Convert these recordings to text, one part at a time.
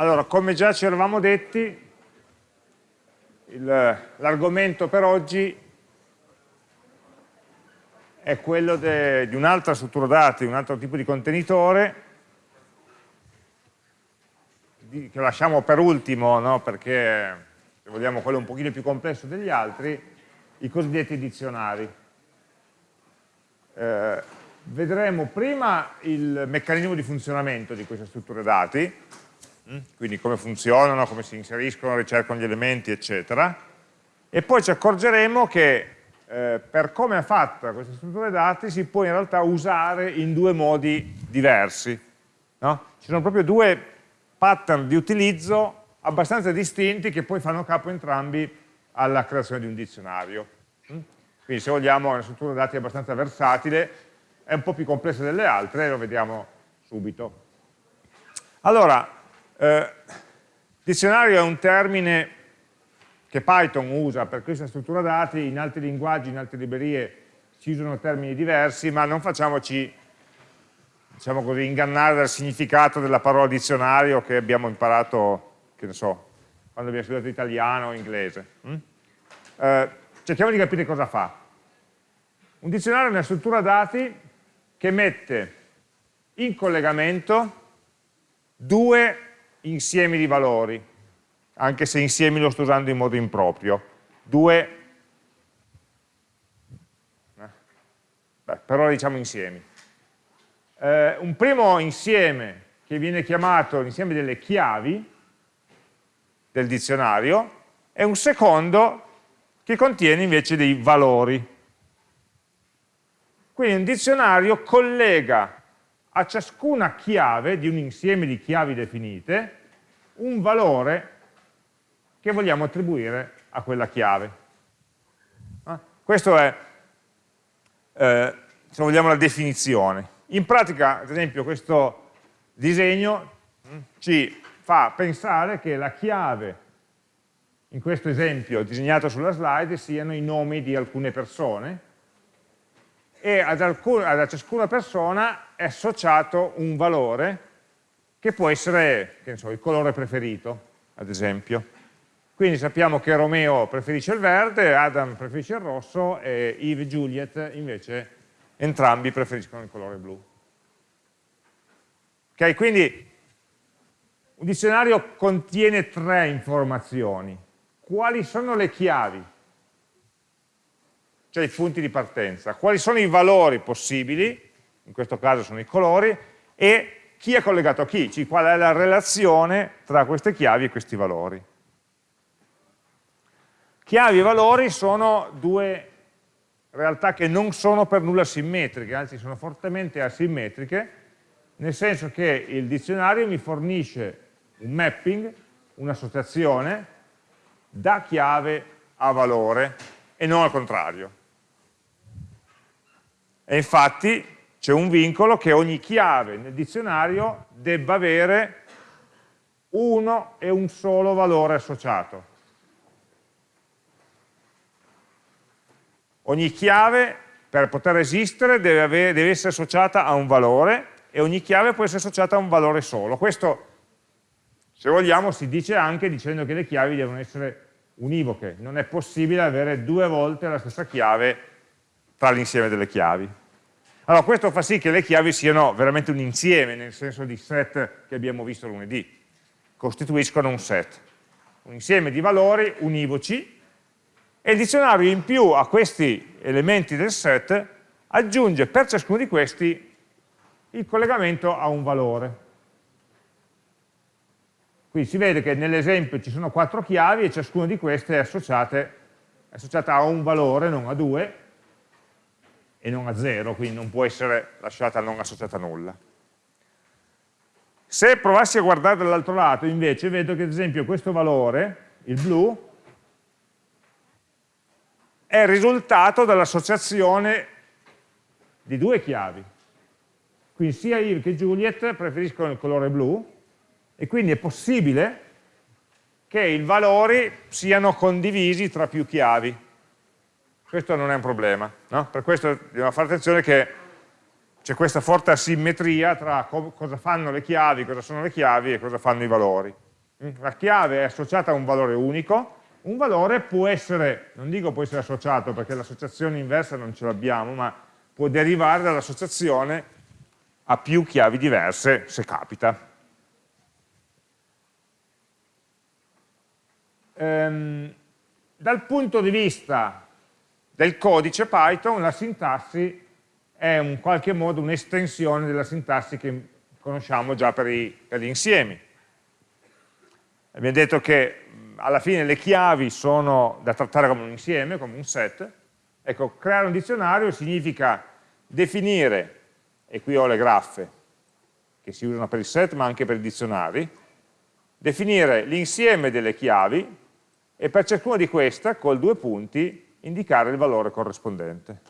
allora, come già ci eravamo detti, l'argomento per oggi è quello di un'altra struttura dati, un altro tipo di contenitore, di, che lasciamo per ultimo, no? perché se vogliamo quello un pochino più complesso degli altri, i cosiddetti dizionari. Eh, vedremo prima il meccanismo di funzionamento di queste strutture dati? Quindi come funzionano, come si inseriscono, ricercano gli elementi, eccetera, e poi ci accorgeremo che eh, per come è fatta questa struttura dati si può in realtà usare in due modi diversi. No? Ci sono proprio due pattern di utilizzo abbastanza distinti che poi fanno capo entrambi alla creazione di un dizionario. Mm? Quindi se vogliamo è una struttura dati abbastanza versatile, è un po' più complessa delle altre, lo vediamo subito. Allora, eh, dizionario è un termine che Python usa per questa struttura dati, in altri linguaggi, in altre librerie si usano termini diversi, ma non facciamoci diciamo così, ingannare dal significato della parola dizionario che abbiamo imparato, che ne so, quando abbiamo studiato italiano o inglese. Mm? Eh, cerchiamo di capire cosa fa. Un dizionario è una struttura dati che mette in collegamento due insiemi di valori, anche se insiemi lo sto usando in modo improprio. Due, eh, beh, però diciamo insiemi. Eh, un primo insieme che viene chiamato l'insieme delle chiavi del dizionario e un secondo che contiene invece dei valori. Quindi un dizionario collega a ciascuna chiave di un insieme di chiavi definite un valore che vogliamo attribuire a quella chiave. Ah, Questa è, eh, se vogliamo, la definizione. In pratica, ad esempio, questo disegno mm, ci fa pensare che la chiave, in questo esempio disegnato sulla slide, siano i nomi di alcune persone e ad, alcun, ad ciascuna persona è associato un valore che può essere, che so, il colore preferito, ad esempio. Quindi sappiamo che Romeo preferisce il verde, Adam preferisce il rosso e Eve e Juliet invece entrambi preferiscono il colore blu. Ok, quindi un dizionario contiene tre informazioni. Quali sono le chiavi? Cioè i punti di partenza. Quali sono i valori possibili? In questo caso sono i colori. E chi è collegato a chi? Cioè, qual è la relazione tra queste chiavi e questi valori. Chiavi e valori sono due realtà che non sono per nulla simmetriche, anzi sono fortemente asimmetriche, nel senso che il dizionario mi fornisce un mapping, un'associazione, da chiave a valore e non al contrario. E infatti c'è un vincolo che ogni chiave nel dizionario debba avere uno e un solo valore associato. Ogni chiave per poter esistere deve, avere, deve, essere associata a un valore e ogni chiave può essere associata a un valore solo. Questo, se vogliamo, si dice anche dicendo che le chiavi devono essere univoche. Non è possibile avere due volte la stessa chiave tra l'insieme delle chiavi. Allora, questo fa sì che le chiavi siano veramente un insieme, nel senso di set che abbiamo visto lunedì. Costituiscono un set. Un insieme di valori univoci e il dizionario in più a questi elementi del set aggiunge per ciascuno di questi il collegamento a un valore. Qui si vede che nell'esempio ci sono quattro chiavi e ciascuna di queste è, è associata a un valore, non a due, e non a zero, quindi non può essere lasciata non associata a nulla. Se provassi a guardare dall'altro lato, invece, vedo che ad esempio questo valore, il blu, è il risultato dell'associazione di due chiavi. Quindi sia Yves che Juliet preferiscono il colore blu e quindi è possibile che i valori siano condivisi tra più chiavi. Questo non è un problema. No? Per questo dobbiamo fare attenzione che c'è questa forte asimmetria tra co cosa fanno le chiavi, cosa sono le chiavi e cosa fanno i valori. Mm? La chiave è associata a un valore unico, un valore può essere, non dico può essere associato perché l'associazione inversa non ce l'abbiamo, ma può derivare dall'associazione a più chiavi diverse se capita. Ehm, dal punto di vista del codice Python la sintassi è in qualche modo un'estensione della sintassi che conosciamo già per, i, per gli insiemi. Abbiamo detto che alla fine le chiavi sono da trattare come un insieme, come un set. Ecco, creare un dizionario significa definire, e qui ho le graffe che si usano per il set ma anche per i dizionari, definire l'insieme delle chiavi e per ciascuna di queste, col due punti, indicare il valore corrispondente.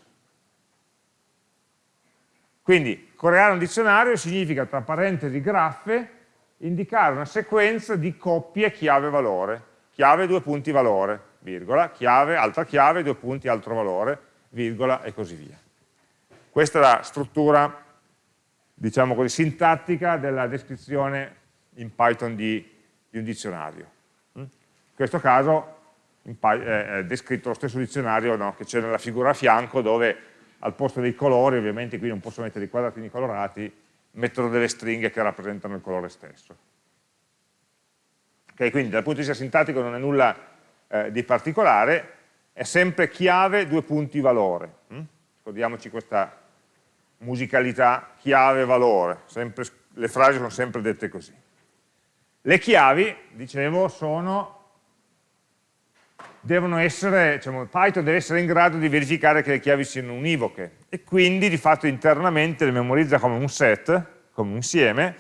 Quindi creare un dizionario significa, tra parentesi graffe, indicare una sequenza di coppie chiave-valore, chiave due punti valore, virgola, chiave, altra chiave, due punti, altro valore, virgola e così via. Questa è la struttura, diciamo così, sintattica della descrizione in Python di, di un dizionario. In questo caso è descritto lo stesso dizionario no, che c'è nella figura a fianco dove al posto dei colori, ovviamente qui non posso mettere i quadratini colorati, mettono delle stringhe che rappresentano il colore stesso. Okay, quindi dal punto di vista sintattico non è nulla eh, di particolare, è sempre chiave, due punti, valore. Hm? Ricordiamoci questa musicalità chiave, valore, sempre, le frasi sono sempre dette così. Le chiavi, dicevo, sono devono essere, diciamo, Python deve essere in grado di verificare che le chiavi siano univoche e quindi di fatto internamente le memorizza come un set, come un insieme,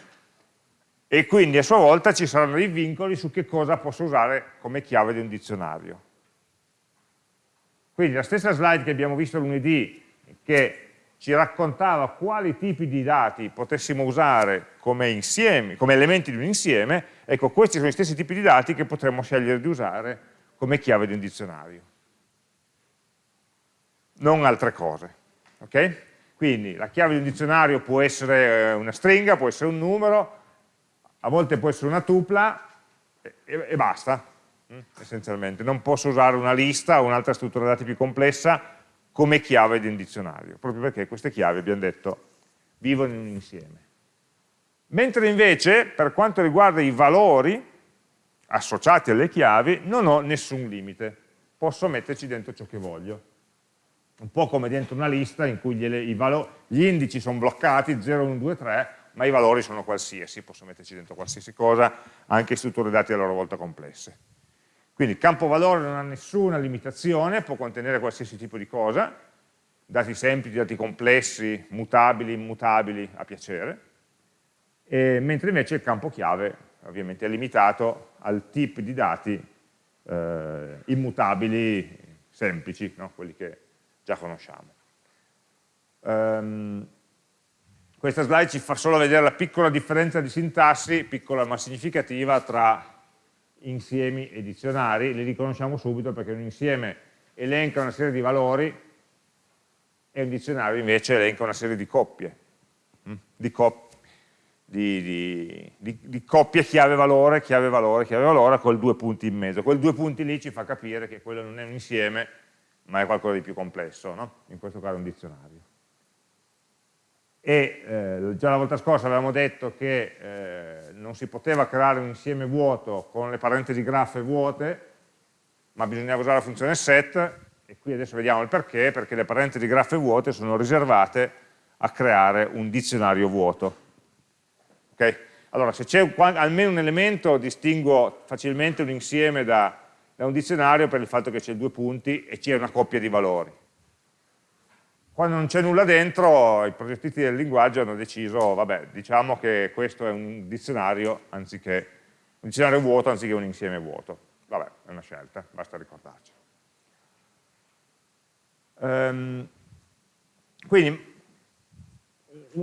e quindi a sua volta ci saranno dei vincoli su che cosa posso usare come chiave di un dizionario. Quindi la stessa slide che abbiamo visto lunedì, che ci raccontava quali tipi di dati potessimo usare come, insieme, come elementi di un insieme, ecco questi sono gli stessi tipi di dati che potremmo scegliere di usare come chiave di un dizionario. Non altre cose. Okay? Quindi la chiave di un dizionario può essere eh, una stringa, può essere un numero, a volte può essere una tupla e, e basta, mm, essenzialmente. Non posso usare una lista o un'altra struttura dati più complessa come chiave di un dizionario, proprio perché queste chiavi, abbiamo detto, vivono in un insieme. Mentre invece, per quanto riguarda i valori associati alle chiavi, non ho nessun limite, posso metterci dentro ciò che voglio. Un po' come dentro una lista in cui gli, gli indici sono bloccati, 0, 1, 2, 3, ma i valori sono qualsiasi, posso metterci dentro qualsiasi cosa, anche strutture dati a loro volta complesse. Quindi il campo valore non ha nessuna limitazione, può contenere qualsiasi tipo di cosa, dati semplici, dati complessi, mutabili, immutabili, a piacere, e, mentre invece il campo chiave ovviamente è limitato al tipo di dati eh, immutabili semplici, no? quelli che già conosciamo. Um, questa slide ci fa solo vedere la piccola differenza di sintassi, piccola ma significativa, tra insiemi e dizionari, li riconosciamo subito perché un insieme elenca una serie di valori e un dizionario invece elenca una serie di coppie, hm? di, cop di, di, di, di coppie chiave-valore, chiave-valore, chiave-valore col due punti in mezzo. Quel due punti lì ci fa capire che quello non è un insieme ma è qualcosa di più complesso, no? in questo caso un dizionario e eh, già la volta scorsa avevamo detto che eh, non si poteva creare un insieme vuoto con le parentesi graffe vuote, ma bisognava usare la funzione set, e qui adesso vediamo il perché, perché le parentesi graffe vuote sono riservate a creare un dizionario vuoto. Okay? Allora, se c'è almeno un elemento, distingo facilmente un insieme da, da un dizionario per il fatto che c'è due punti e c'è una coppia di valori quando non c'è nulla dentro, i progettisti del linguaggio hanno deciso, vabbè, diciamo che questo è un dizionario, anziché, un dizionario vuoto anziché un insieme vuoto. Vabbè, è una scelta, basta ricordarci. Um, quindi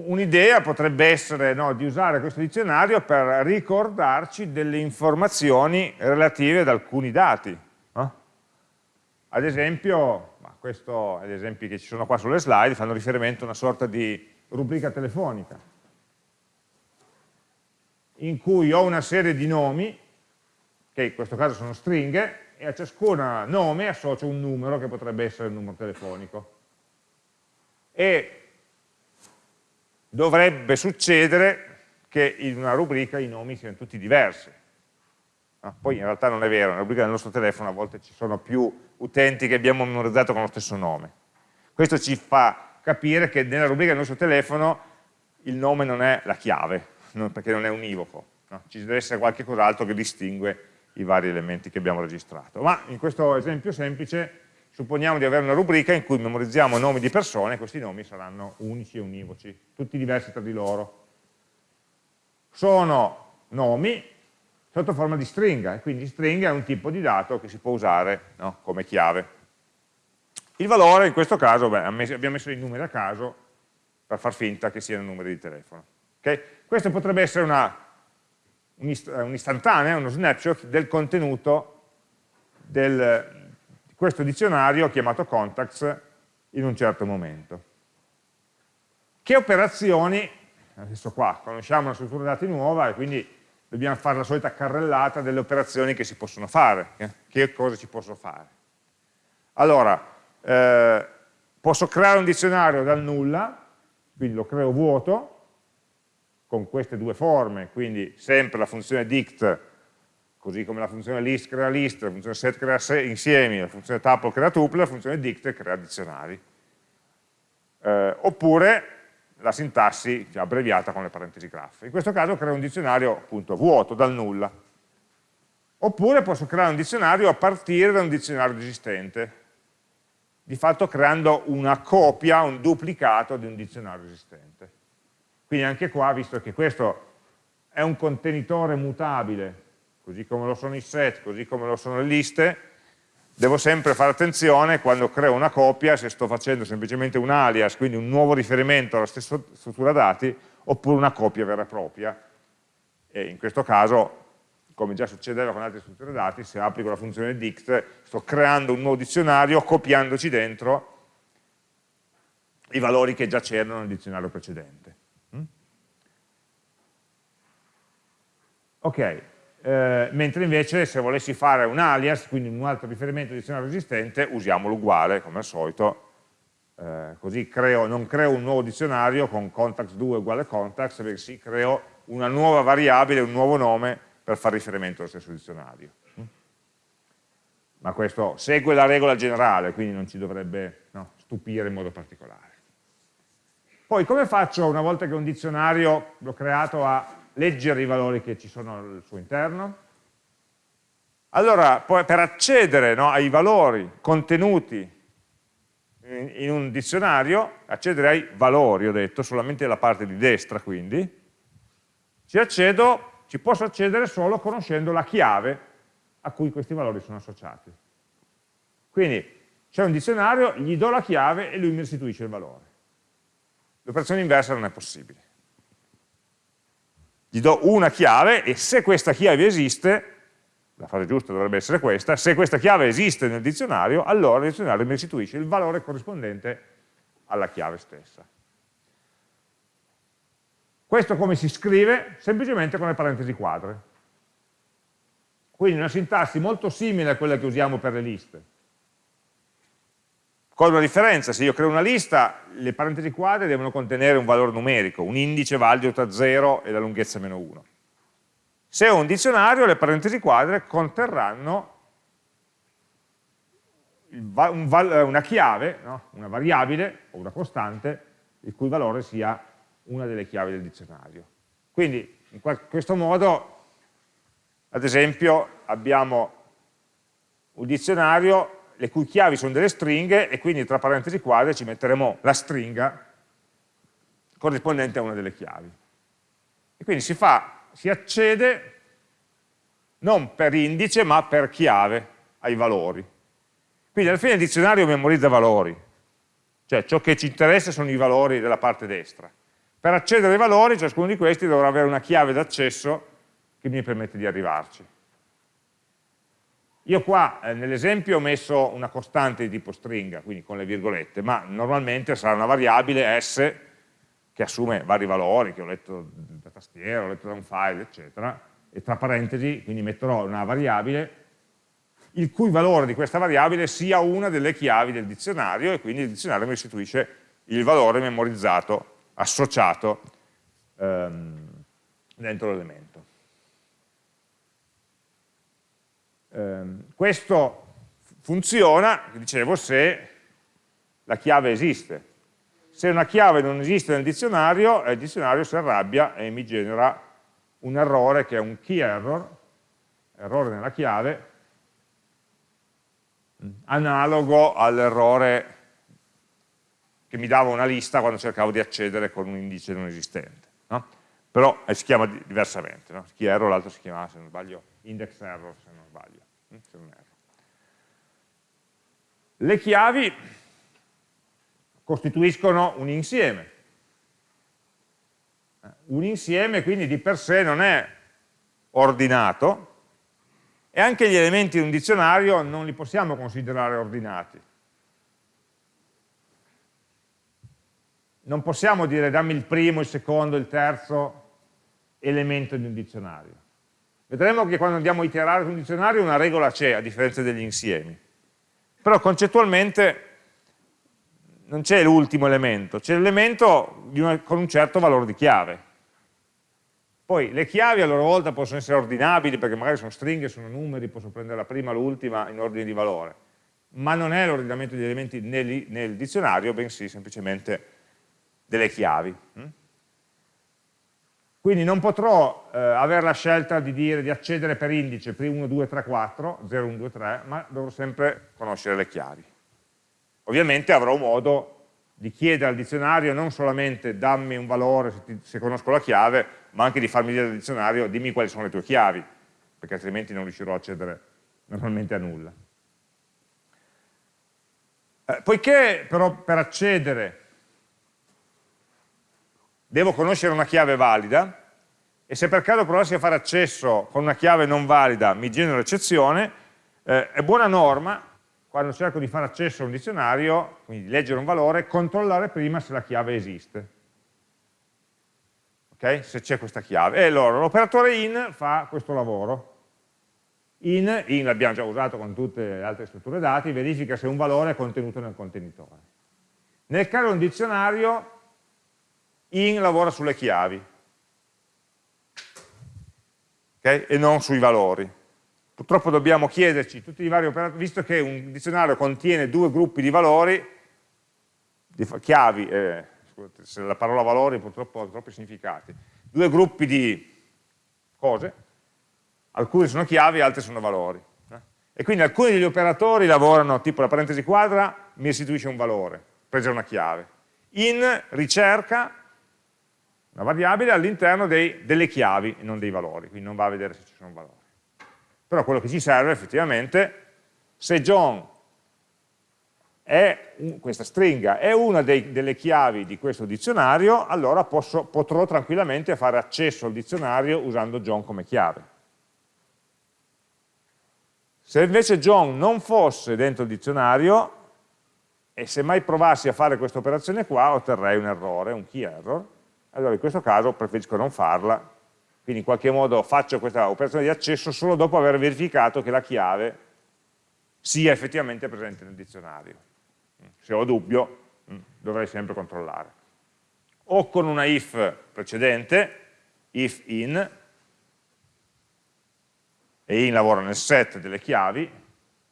un'idea potrebbe essere no, di usare questo dizionario per ricordarci delle informazioni relative ad alcuni dati. No? Ad esempio, questo è gli esempi che ci sono qua sulle slide, fanno riferimento a una sorta di rubrica telefonica, in cui ho una serie di nomi che in questo caso sono stringhe, e a ciascun nome associo un numero che potrebbe essere il numero telefonico. E dovrebbe succedere che in una rubrica i nomi siano tutti diversi. No? Poi in realtà non è vero, nella rubrica del nostro telefono a volte ci sono più utenti che abbiamo memorizzato con lo stesso nome. Questo ci fa capire che nella rubrica del nostro telefono il nome non è la chiave, perché non è univoco. No? Ci deve essere qualche cos'altro che distingue i vari elementi che abbiamo registrato. Ma in questo esempio semplice supponiamo di avere una rubrica in cui memorizziamo nomi di persone, questi nomi saranno unici e univoci, tutti diversi tra di loro. Sono nomi sotto forma di stringa, e quindi stringa è un tipo di dato che si può usare no, come chiave. Il valore in questo caso, beh, abbiamo messo dei numeri a caso per far finta che siano numeri di telefono. Okay? Questo potrebbe essere un'istantanea, uno snapshot del contenuto del, questo dizionario chiamato contacts in un certo momento. Che operazioni, adesso qua conosciamo una struttura dati nuova e quindi dobbiamo fare la solita carrellata delle operazioni che si possono fare, eh? che cose si possono fare. Allora, eh, posso creare un dizionario dal nulla, quindi lo creo vuoto, con queste due forme, quindi sempre la funzione dict, così come la funzione list crea list, la funzione set crea insiemi, la funzione tuple crea tuple, la funzione dict crea dizionari. Eh, oppure la sintassi cioè, abbreviata con le parentesi graph. In questo caso creo un dizionario appunto vuoto, dal nulla. Oppure posso creare un dizionario a partire da un dizionario esistente, di fatto creando una copia, un duplicato di un dizionario esistente. Quindi anche qua, visto che questo è un contenitore mutabile, così come lo sono i set, così come lo sono le liste, devo sempre fare attenzione quando creo una copia, se sto facendo semplicemente un alias, quindi un nuovo riferimento alla stessa struttura dati, oppure una copia vera e propria. E in questo caso, come già succedeva con altre strutture dati, se applico la funzione dict, sto creando un nuovo dizionario, copiandoci dentro i valori che già c'erano nel dizionario precedente. Ok, eh, mentre invece se volessi fare un alias, quindi un altro riferimento al dizionario esistente, usiamolo uguale, come al solito, eh, così creo, non creo un nuovo dizionario con contacts 2 uguale contacts, bensì creo una nuova variabile, un nuovo nome per fare riferimento allo stesso dizionario. Ma questo segue la regola generale, quindi non ci dovrebbe no, stupire in modo particolare. Poi come faccio una volta che un dizionario l'ho creato a leggere i valori che ci sono al suo interno. Allora, per accedere no, ai valori contenuti in, un dizionario, accedere ai valori, ho detto, solamente la parte di destra quindi, ci, accedo, ci posso accedere solo conoscendo la chiave a cui questi valori sono associati. Quindi c'è un dizionario, gli do la chiave e lui mi restituisce il valore. L'operazione inversa non è possibile gli do una chiave e se questa chiave esiste, la frase giusta dovrebbe essere questa, se questa chiave esiste nel dizionario, allora il dizionario mi restituisce il valore corrispondente alla chiave stessa. Questo come si scrive? Semplicemente con le parentesi quadre. Quindi una sintassi molto simile a quella che usiamo per le liste con una differenza, se io creo una lista, le parentesi quadre devono contenere un valore numerico, un indice valido tra 0 e la lunghezza meno 1. Se ho un dizionario, le parentesi quadre conterranno una chiave, no? una variabile o una costante, il cui valore sia una delle chiavi del dizionario. Quindi in questo modo, ad esempio, abbiamo un dizionario le cui chiavi sono delle stringhe e quindi tra parentesi quadre ci metteremo la stringa corrispondente a una delle chiavi. E quindi si fa, si accede non per indice ma per chiave ai valori. Quindi alla fine il dizionario memorizza valori, cioè ciò che ci interessa sono i valori della parte destra. Per accedere ai valori ciascuno di questi dovrà avere una chiave d'accesso che mi permette di arrivarci. Io qua eh, nell'esempio ho messo una costante di tipo stringa, quindi con le virgolette, ma normalmente sarà una variabile s che assume vari valori che ho letto da tastiera, ho letto da un file, eccetera, e tra parentesi, quindi metterò una variabile il cui valore di questa variabile sia una delle chiavi del dizionario e quindi il dizionario mi restituisce il valore memorizzato, associato ehm, dentro l'elemento. Ehm, questo funziona, dicevo, se la chiave esiste. Se una chiave non esiste nel dizionario, il dizionario si arrabbia e mi genera un errore che è un key error, errore nella chiave, analogo all'errore che mi dava una lista quando cercavo di accedere con un indice non esistente. No? Però eh, si chiama diversamente, no? key error, l'altro si chiama, se non sbaglio, index error, se non sbaglio. Le chiavi costituiscono un insieme. Un insieme quindi di per sé non è ordinato, e anche gli elementi di un dizionario non li possiamo considerare ordinati. Non possiamo dire dammi il primo, il secondo, il terzo elemento di un dizionario. Vedremo che quando andiamo a iterare su un dizionario una regola c'è, a differenza degli insiemi. Però concettualmente non c'è l'ultimo elemento, c'è l'elemento con un certo valore di chiave. Poi le chiavi a loro volta possono essere ordinabili perché magari sono stringhe, sono numeri, posso prendere la prima, l'ultima in ordine di valore, ma non è l'ordinamento degli elementi nel, nel, dizionario, bensì semplicemente delle chiavi. Quindi non potrò eh, avere la scelta di, dire, di accedere per indice, 1, 2, 3, 4, 0, 1, 2, 3, ma dovrò sempre conoscere le chiavi. Ovviamente avrò modo di chiedere al dizionario non solamente dammi un valore se, ti, se, conosco la chiave, ma anche di farmi dire al dizionario dimmi quali sono le tue chiavi, perché altrimenti non riuscirò a accedere normalmente a nulla. Eh, poiché però per accedere devo conoscere una chiave valida, e se per caso provassi a fare accesso con una chiave non valida mi genera eccezione, eh, è buona norma quando cerco di fare accesso a un dizionario, quindi di leggere un valore, controllare prima se la chiave esiste. Okay? Se c'è questa chiave. E allora l'operatore in fa questo lavoro. In, in l'abbiamo già usato con tutte le altre strutture dati, verifica se un valore è contenuto nel contenitore. Nel caso di un dizionario, in lavora sulle chiavi okay? e non sui valori. Purtroppo dobbiamo chiederci tutti i vari operatori, visto che un dizionario contiene due gruppi di valori, di chiavi, eh, scusate, la parola valori purtroppo ha troppi significati, due gruppi di cose, alcune sono chiavi, altre sono valori. Eh? E quindi alcuni degli operatori lavorano, tipo la parentesi quadra mi restituisce un valore, presa una chiave. In ricerca una variabile all'interno delle chiavi e non dei valori, quindi non va a vedere se ci sono valori però quello che ci serve effettivamente, se John è, questa stringa è una dei, delle chiavi di questo dizionario, allora posso, potrò tranquillamente fare accesso al dizionario usando John come chiave. Se invece John non fosse dentro il dizionario, e se mai provassi a fare questa operazione qua, otterrei un errore, un key error, allora in questo caso preferisco non farla quindi in qualche modo faccio questa operazione di accesso solo dopo aver verificato che la chiave sia effettivamente presente nel dizionario. Se ho dubbio mm, dovrei sempre controllare. O con una if precedente, if in, e in lavora nel set delle chiavi,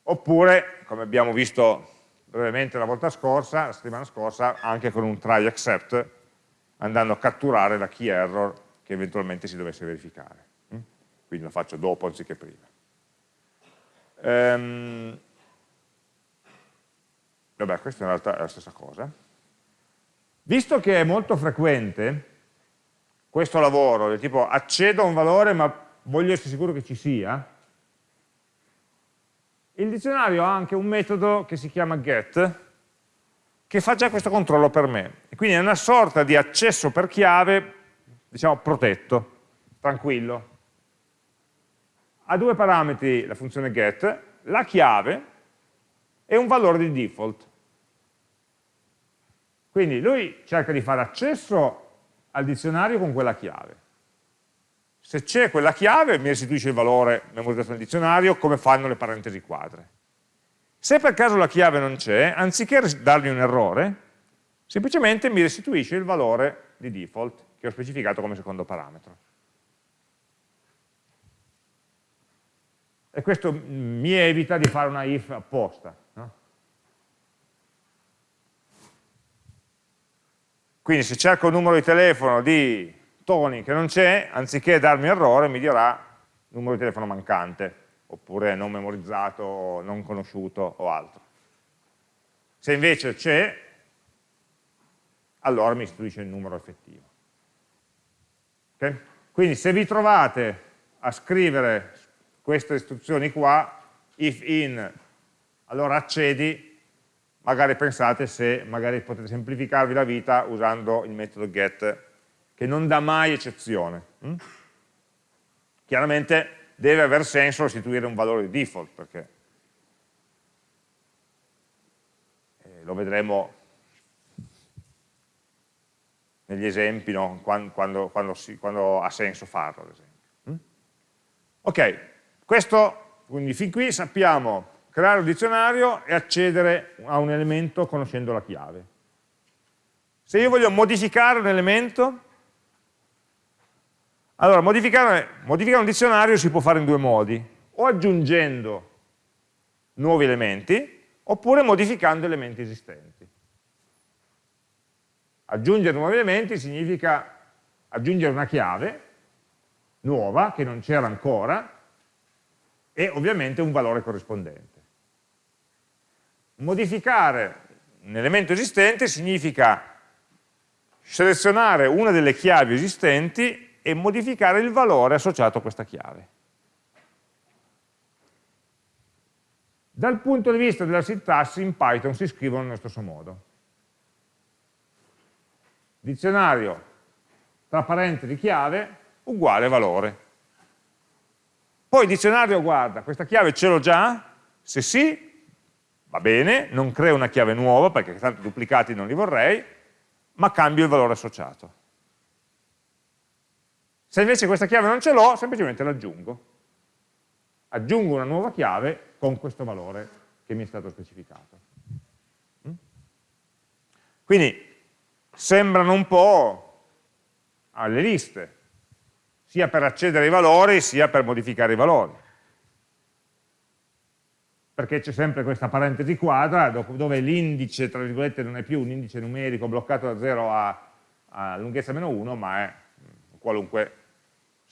oppure, come abbiamo visto brevemente la volta scorsa, la settimana scorsa, anche con un try except, andando a catturare la key error che eventualmente si dovesse verificare. Mm? Quindi lo faccio dopo anziché prima. Ehm, vabbè, questa in realtà è la stessa cosa. Visto che è molto frequente questo lavoro, del tipo accedo a un valore ma voglio essere sicuro che ci sia, il dizionario ha anche un metodo che si chiama get, che fa già questo controllo per me. E quindi è una sorta di accesso per chiave diciamo, protetto, tranquillo. Ha due parametri la funzione get, la chiave e un valore di default. Quindi lui cerca di fare accesso al dizionario con quella chiave. se c'è quella chiave mi restituisce il valore memorizzato nel dizionario come fanno le parentesi quadre. Se per caso la chiave non c'è, anziché dargli un errore, semplicemente mi restituisce il valore di default che ho specificato come secondo parametro. E questo mi evita di fare una if apposta. No? Quindi se cerco il numero di telefono di Tony che non c'è, anziché darmi errore mi dirà numero di telefono mancante, oppure non memorizzato, non conosciuto o altro. Se invece c'è, allora mi istituisce il numero effettivo. Okay? Quindi se vi trovate a scrivere queste istruzioni qua, if in, allora accedi, magari pensate se magari potete semplificarvi la vita usando il metodo get che non dà mai eccezione. Hm? Chiaramente deve aver senso restituire un valore di default, perché eh, lo vedremo negli esempi, no? quando, quando, quando, si, quando, ha senso farlo, ad esempio. Hm? Ok, questo, quindi fin qui sappiamo creare un dizionario e accedere a un elemento conoscendo la chiave. Se io voglio modificare un elemento, allora, modificare, modificare, un dizionario si può fare in due modi, o aggiungendo nuovi elementi, oppure modificando elementi esistenti. Aggiungere nuovi elementi significa aggiungere una chiave nuova, che non c'era ancora, e ovviamente un valore corrispondente. Modificare un elemento esistente significa selezionare una delle chiavi esistenti e modificare il valore associato a questa chiave. Dal punto di vista della sintassi in Python si scrivono nello stesso modo. Dizionario tra parentesi chiave uguale valore. Poi il dizionario guarda, questa chiave ce l'ho già? Se sì, va bene, non creo una chiave nuova perché tanto duplicati non li vorrei, ma cambio il valore associato. Se invece questa chiave non ce l'ho, semplicemente l'aggiungo. Aggiungo una nuova chiave con questo valore che mi è stato specificato. Mm? Quindi sembrano un po' alle liste, sia per accedere ai valori sia per modificare i valori. Perché c'è sempre questa parentesi quadra dove l'indice, tra virgolette, non è più un indice numerico bloccato da 0 a, a lunghezza meno 1, ma è qualunque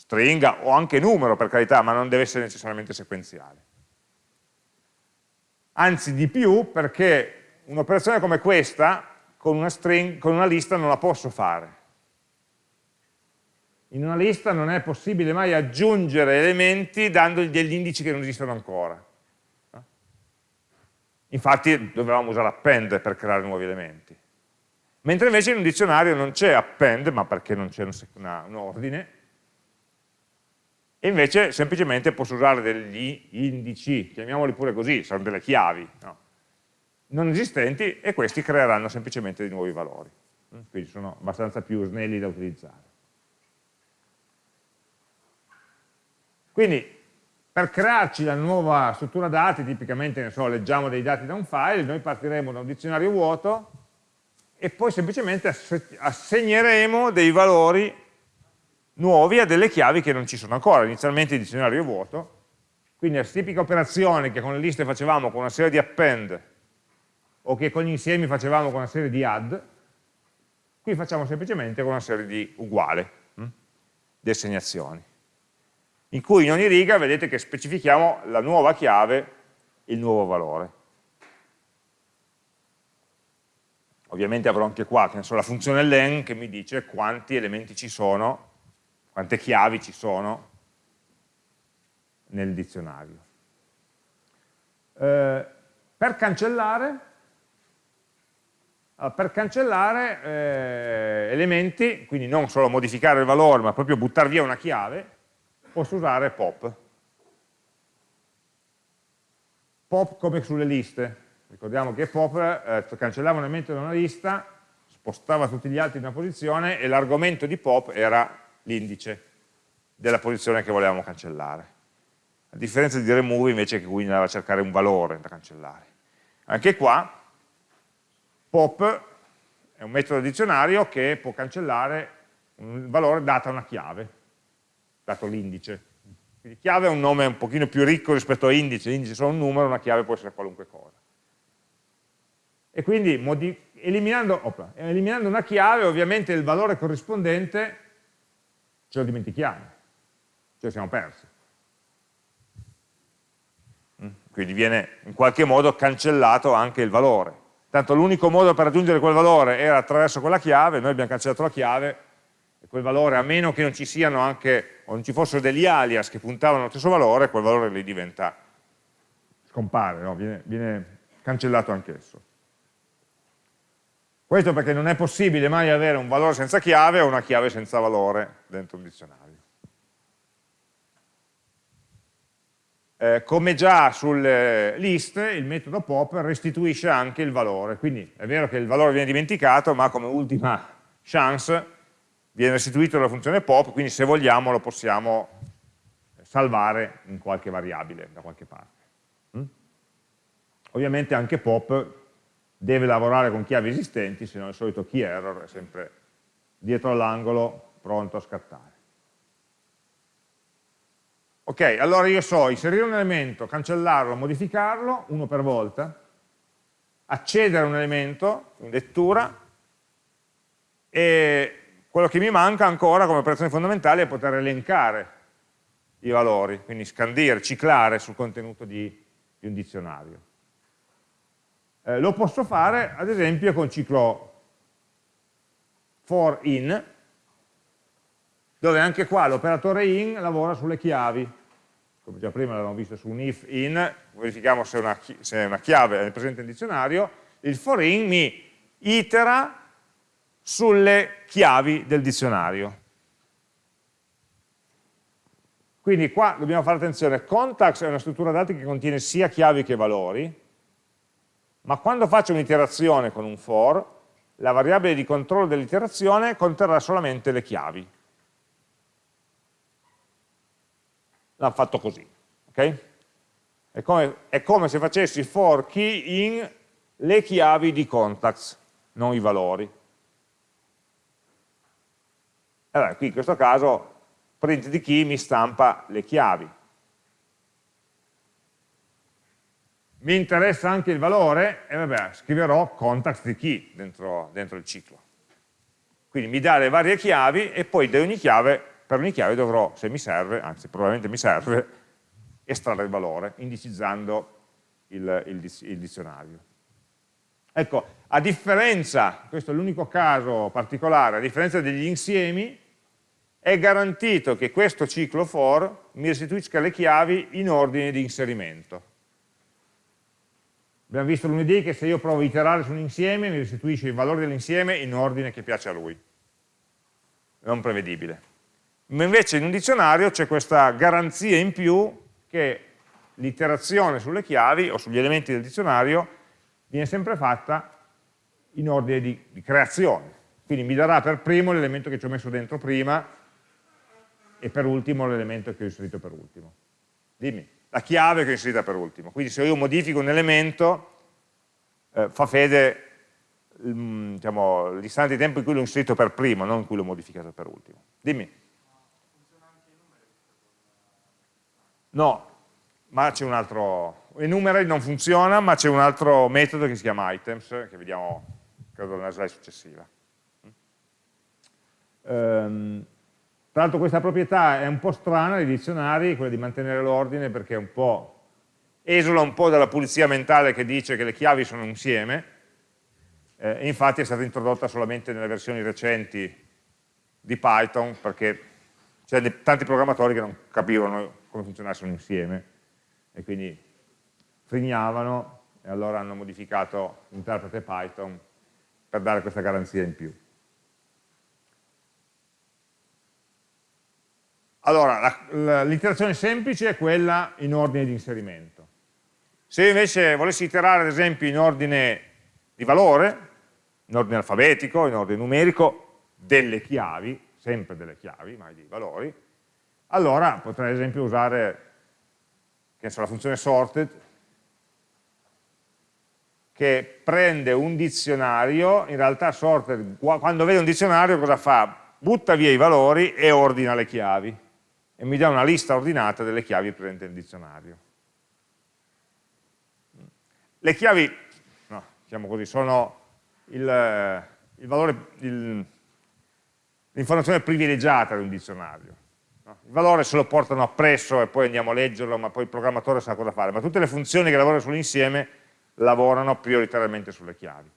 stringa o anche numero per carità, ma non deve essere necessariamente sequenziale. Anzi di più perché un'operazione come questa con una, string, con una lista non la posso fare. In una lista non è possibile mai aggiungere elementi dandogli degli indici che non esistono ancora. Infatti dovevamo usare append per creare nuovi elementi. Mentre invece in un dizionario non c'è append, ma perché non c'è un ordine, invece semplicemente posso usare degli indici, chiamiamoli pure così, sono delle chiavi, no? non esistenti e questi creeranno semplicemente dei nuovi valori. Mm? Quindi sono abbastanza più snelli da utilizzare. Quindi per crearci la nuova struttura dati, tipicamente so, leggiamo dei dati da un file, noi partiremo da un dizionario vuoto e poi semplicemente assegneremo dei valori nuovi a delle chiavi che non ci sono ancora, inizialmente il dizionario è vuoto, quindi la tipica operazione che con le liste facevamo con una serie di append o che con gli insiemi facevamo con una serie di add, qui facciamo semplicemente con una serie di uguale, hm, di assegnazioni, in cui in ogni riga vedete che specifichiamo la nuova chiave, il nuovo valore. Ovviamente avrò anche qua, che ne so, la funzione len che mi dice quanti elementi ci sono quante chiavi ci sono nel dizionario. Eh, per cancellare, allora, per cancellare eh, elementi, quindi non solo modificare il valore, ma proprio buttare via una chiave, posso usare pop. Pop come sulle liste. Ricordiamo che pop eh, cancellava un elemento da una lista, spostava tutti gli altri in una posizione e l'argomento di pop era l'indice della posizione che volevamo cancellare. A differenza di remove invece che qui andava a cercare un valore da cancellare. Anche qua pop è un metodo dizionario che può cancellare un valore data una chiave, dato l'indice. Quindi chiave è un nome un pochino più ricco rispetto a indice, l'indice è solo un numero, una chiave può essere qualunque cosa. E quindi eliminando, opla, eliminando una chiave ovviamente il valore corrispondente ce lo dimentichiamo, ce lo siamo persi. Mm? Quindi viene in qualche modo cancellato anche il valore. Tanto l'unico modo per raggiungere quel valore era attraverso quella chiave, noi abbiamo cancellato la chiave, e quel valore, a meno che non ci siano anche, o non ci fossero degli alias che puntavano allo stesso valore, quel valore lì diventa, scompare, no? viene, viene cancellato anch'esso. Questo perché non è possibile mai avere un valore senza chiave o una chiave senza valore dentro un dizionario. Eh, come già sul list, il metodo pop restituisce anche il valore, quindi è vero che il valore viene dimenticato, ma come ultima chance viene restituito dalla funzione pop, quindi se vogliamo lo possiamo salvare in qualche variabile da qualche parte. Mm? Ovviamente anche pop deve lavorare con chiavi esistenti, se no il solito key error è sempre dietro all'angolo, pronto a scattare. Ok, allora io so inserire un elemento, cancellarlo, modificarlo, uno per volta, accedere a un elemento in lettura e quello che mi manca ancora come operazione fondamentale è poter elencare i valori, quindi scandire, ciclare sul contenuto di, di un dizionario. Eh, lo posso fare ad esempio con ciclo for in, dove anche qua l'operatore in lavora sulle chiavi, come già prima l'avevamo visto su un if in, verifichiamo se, una, se una chiave è presente nel dizionario, il for in mi itera sulle chiavi del dizionario. Quindi qua dobbiamo fare attenzione, context è una struttura dati che contiene sia chiavi che valori, ma quando faccio un'iterazione con un for, la variabile di controllo dell'iterazione conterrà solamente le chiavi. L'hanno fatto così, ok? È come, è come, se facessi for key in le chiavi di contacts, non i valori. Allora, qui in questo caso print di key mi stampa le chiavi. Mi interessa anche il valore, e vabbè, scriverò context di key dentro, dentro, il ciclo. Quindi mi dà le varie chiavi e poi ogni chiave, per ogni chiave dovrò, se mi serve, anzi probabilmente mi serve, estrarre il valore, indicizzando il, il, il dizionario. Ecco, a differenza, questo è l'unico caso particolare, a differenza degli insiemi, è garantito che questo ciclo for mi restituisca le chiavi in ordine di inserimento. Abbiamo visto lunedì che se io provo a iterare su un insieme mi restituisce i valori dell'insieme in ordine che piace a lui, non prevedibile. Ma invece in un dizionario c'è questa garanzia in più che l'iterazione sulle chiavi o sugli elementi del dizionario viene sempre fatta in ordine di, di creazione. Quindi mi darà per primo l'elemento che ci ho messo dentro prima e per ultimo l'elemento che ho inserito per ultimo. Dimmi la chiave che ho inserita per ultimo. Quindi se io modifico un elemento, eh, fa fede mm, diciamo, l'istante di tempo in cui l'ho inserito per primo, non in cui l'ho modificato per ultimo. Dimmi. No, ma c'è un altro, enumerate non funziona, ma c'è un altro metodo che si chiama items, che vediamo, credo, nella slide successiva. Um, tra l'altro questa proprietà è un po' strana nei dizionari, quella di mantenere l'ordine, perché un esula un po' dalla pulizia mentale che dice che le chiavi sono insieme, eh, infatti è stata introdotta solamente nelle versioni recenti di Python, perché c'erano tanti programmatori che non capivano come funzionasse un insieme, e quindi frignavano, e allora hanno modificato l'interprete Python per dare questa garanzia in più. Allora, l'iterazione semplice è quella in ordine di inserimento. Se invece volessi iterare ad esempio in ordine di valore, in ordine alfabetico, in ordine numerico, delle chiavi, sempre delle chiavi, mai dei valori, allora potrei ad esempio usare so, la funzione sorted che prende un dizionario, in realtà sorted quando vede un dizionario cosa fa? Butta via i valori e ordina le chiavi e mi dà una lista ordinata delle chiavi presenti nel dizionario. Le chiavi, no, diciamo così, sono l'informazione privilegiata di un dizionario. No? Il valore se lo portano appresso e poi andiamo a leggerlo, ma poi il programmatore sa cosa fare. Ma tutte le funzioni che lavorano sull'insieme lavorano prioritariamente sulle chiavi.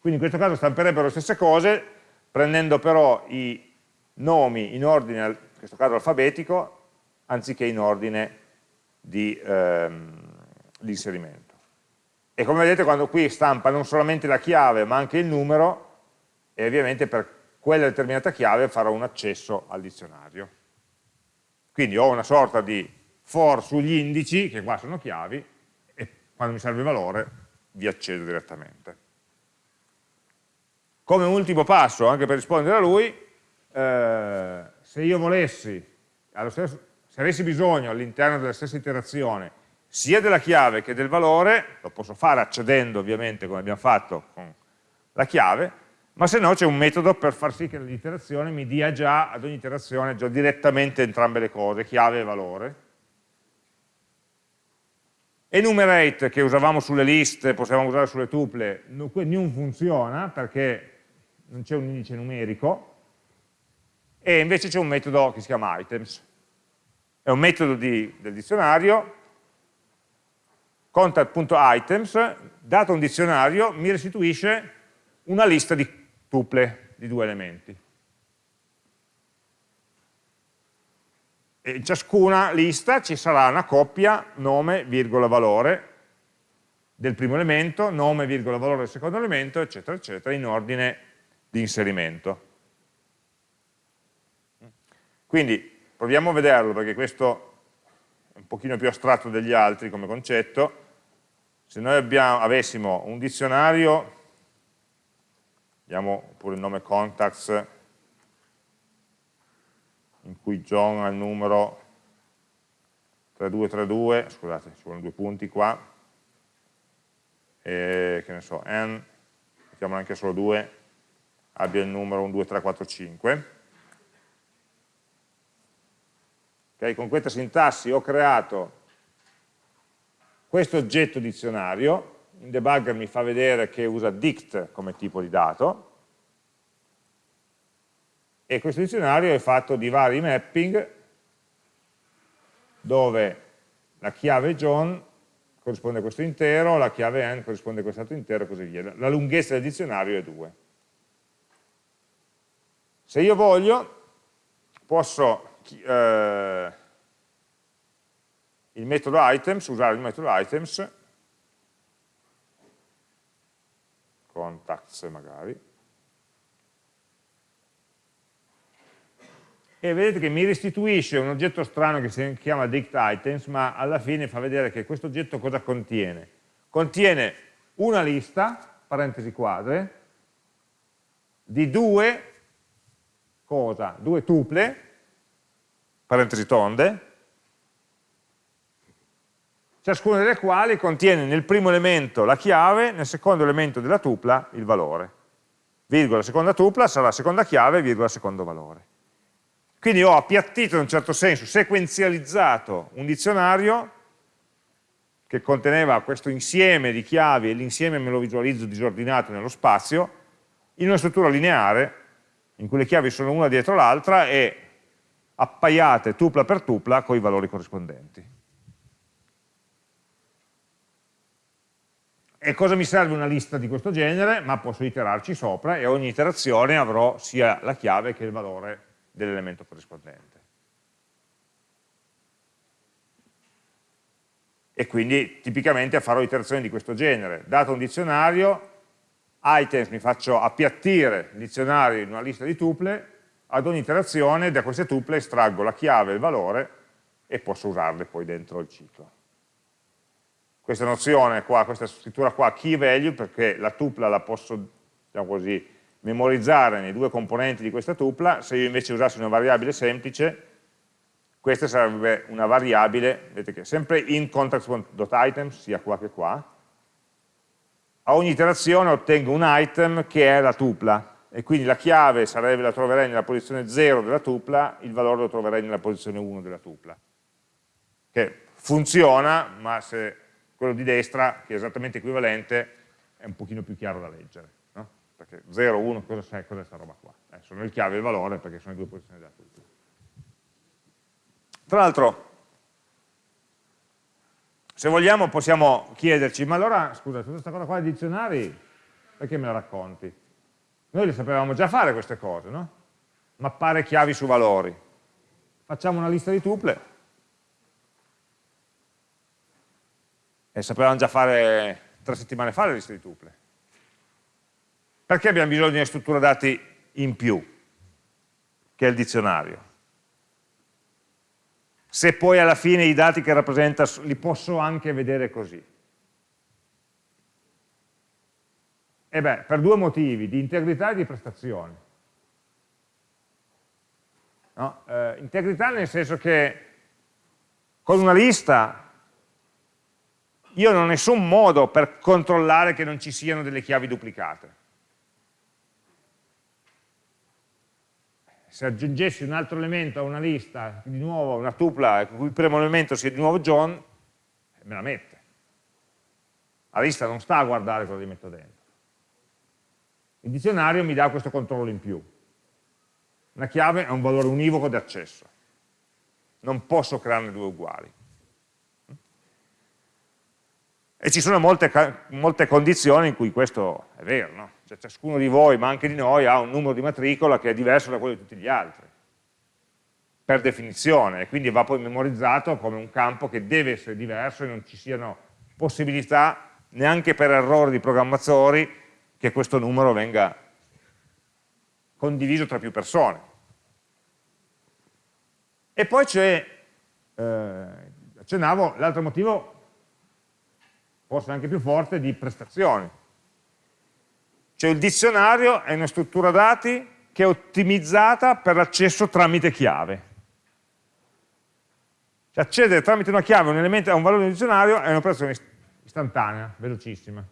Quindi in questo caso stamperebbero le stesse cose, prendendo però i nomi in ordine, in questo caso alfabetico, anziché in ordine di, ehm, inserimento. E come vedete quando qui stampa non solamente la chiave ma anche il numero, e ovviamente per quella determinata chiave farò un accesso al dizionario. Quindi ho una sorta di for sugli indici, che qua sono chiavi, e quando mi serve il valore vi accedo direttamente. Come ultimo passo, anche per rispondere a lui, eh, se io volessi, stesso, se avessi bisogno all'interno della stessa iterazione sia della chiave che del valore, lo posso fare accedendo ovviamente come abbiamo fatto con la chiave, ma se no c'è un metodo per far sì che l'iterazione mi dia già ad ogni iterazione già direttamente entrambe le cose, chiave e valore. Enumerate che usavamo sulle liste, possiamo usare sulle tuple, non funziona perché non c'è un indice numerico, e invece c'è un metodo che si chiama items. È un metodo di, del dizionario contact.items, dato un dizionario, mi restituisce una lista di tuple di due elementi. E in ciascuna lista ci sarà una coppia nome, virgola, valore del primo elemento, nome, virgola, valore del secondo elemento, eccetera, eccetera, in ordine di inserimento. Quindi proviamo a vederlo perché questo è un pochino più astratto degli altri come concetto se noi abbiamo, avessimo un dizionario, diamo pure il nome contacts, in cui John ha il numero 3232, scusate, ci vogliono due punti qua, e che ne so, n, mettiamo anche solo due, abbia il numero 12345. Okay, con questa sintassi ho creato questo oggetto dizionario, in debugger mi fa vedere che usa dict come tipo di dato, e questo dizionario è fatto di vari mapping dove la chiave John corrisponde a questo intero, la chiave n corrisponde a quest'altro intero e così via. La lunghezza del dizionario è 2. Se io voglio, posso eh, il metodo items, usare il metodo items, contacts magari, e vedete che mi restituisce un oggetto strano che si chiama dict items, ma alla fine fa vedere che questo oggetto cosa contiene? Contiene una lista, parentesi quadre, di due, cosa? Due tuple, parentesi tonde, ciascuna delle quali contiene nel primo elemento la chiave, nel secondo elemento della tupla il valore. Virgola seconda tupla sarà la seconda chiave, virgola secondo valore. Quindi ho appiattito in un certo senso, sequenzializzato un dizionario che conteneva questo insieme di chiavi e l'insieme me lo visualizzo disordinato nello spazio, in una struttura lineare in cui le chiavi sono una dietro l'altra e appaiate tupla per tupla con i valori corrispondenti. E cosa mi serve una lista di questo genere? Ma posso iterarci sopra e ogni iterazione avrò sia la chiave che il valore dell'elemento corrispondente. E quindi tipicamente farò iterazioni di questo genere. Dato un dizionario, items mi faccio appiattire il dizionario in una lista di tuple, ad ogni iterazione da queste tuple estraggo la chiave e il valore e posso usarle poi dentro il ciclo. Questa nozione qua, questa scrittura qua, key value, perché la tupla la posso, diciamo così, memorizzare nei due componenti di questa tupla, se io invece usassi una variabile semplice, questa sarebbe una variabile, vedete che sempre in context.items, sia qua che qua, a ogni iterazione ottengo un item che è la tupla, e quindi la chiave sarebbe, la troverei nella posizione 0 della tupla, il valore lo troverei nella posizione 1 della tupla. Che funziona, ma se quello di destra, che è esattamente equivalente, è un pochino più chiaro da leggere. No? Perché 0, 1, cosa è questa roba qua? Eh, sono il chiave e il valore perché sono le due posizioni della tupla. Tra l'altro, se vogliamo possiamo chiederci, ma allora, scusa, tutta questa cosa qua dei dizionari, perché me la racconti? Noi le sapevamo già fare queste cose, no? Mappare chiavi su valori. Facciamo una lista di tuple, e sapevamo già fare tre settimane fa le liste di tuple. Perché abbiamo bisogno di una struttura dati in più, che è il dizionario? se poi alla fine i dati che rappresenta li posso anche vedere così. E beh, per due motivi, di integrità e di prestazione. No? Eh, integrità nel senso che con una lista io non ho nessun modo per controllare che non ci siano delle chiavi duplicate. se aggiungessi un altro elemento a una lista, di nuovo una tupla, il cui primo elemento sia di nuovo John, me la mette. La lista non sta a guardare cosa gli metto dentro. Il dizionario mi dà questo controllo in più. Una chiave è un valore univoco di accesso. Non posso crearne due uguali. E ci sono molte, molte condizioni in cui questo è vero, no? cioè ciascuno di voi, ma anche di noi, ha un numero di matricola che è diverso da quello di tutti gli altri, per definizione, e quindi va poi memorizzato come un campo che deve essere diverso e non ci siano possibilità, neanche per errori di programmatori, che questo numero venga condiviso tra più persone. E poi c'è, eh, accennavo, l'altro motivo, forse anche più forte, di prestazioni cioè il dizionario è una struttura dati che è ottimizzata per l'accesso tramite chiave. Cioè accedere tramite una chiave a un, elemento, a un valore del dizionario è un'operazione istantanea, velocissima.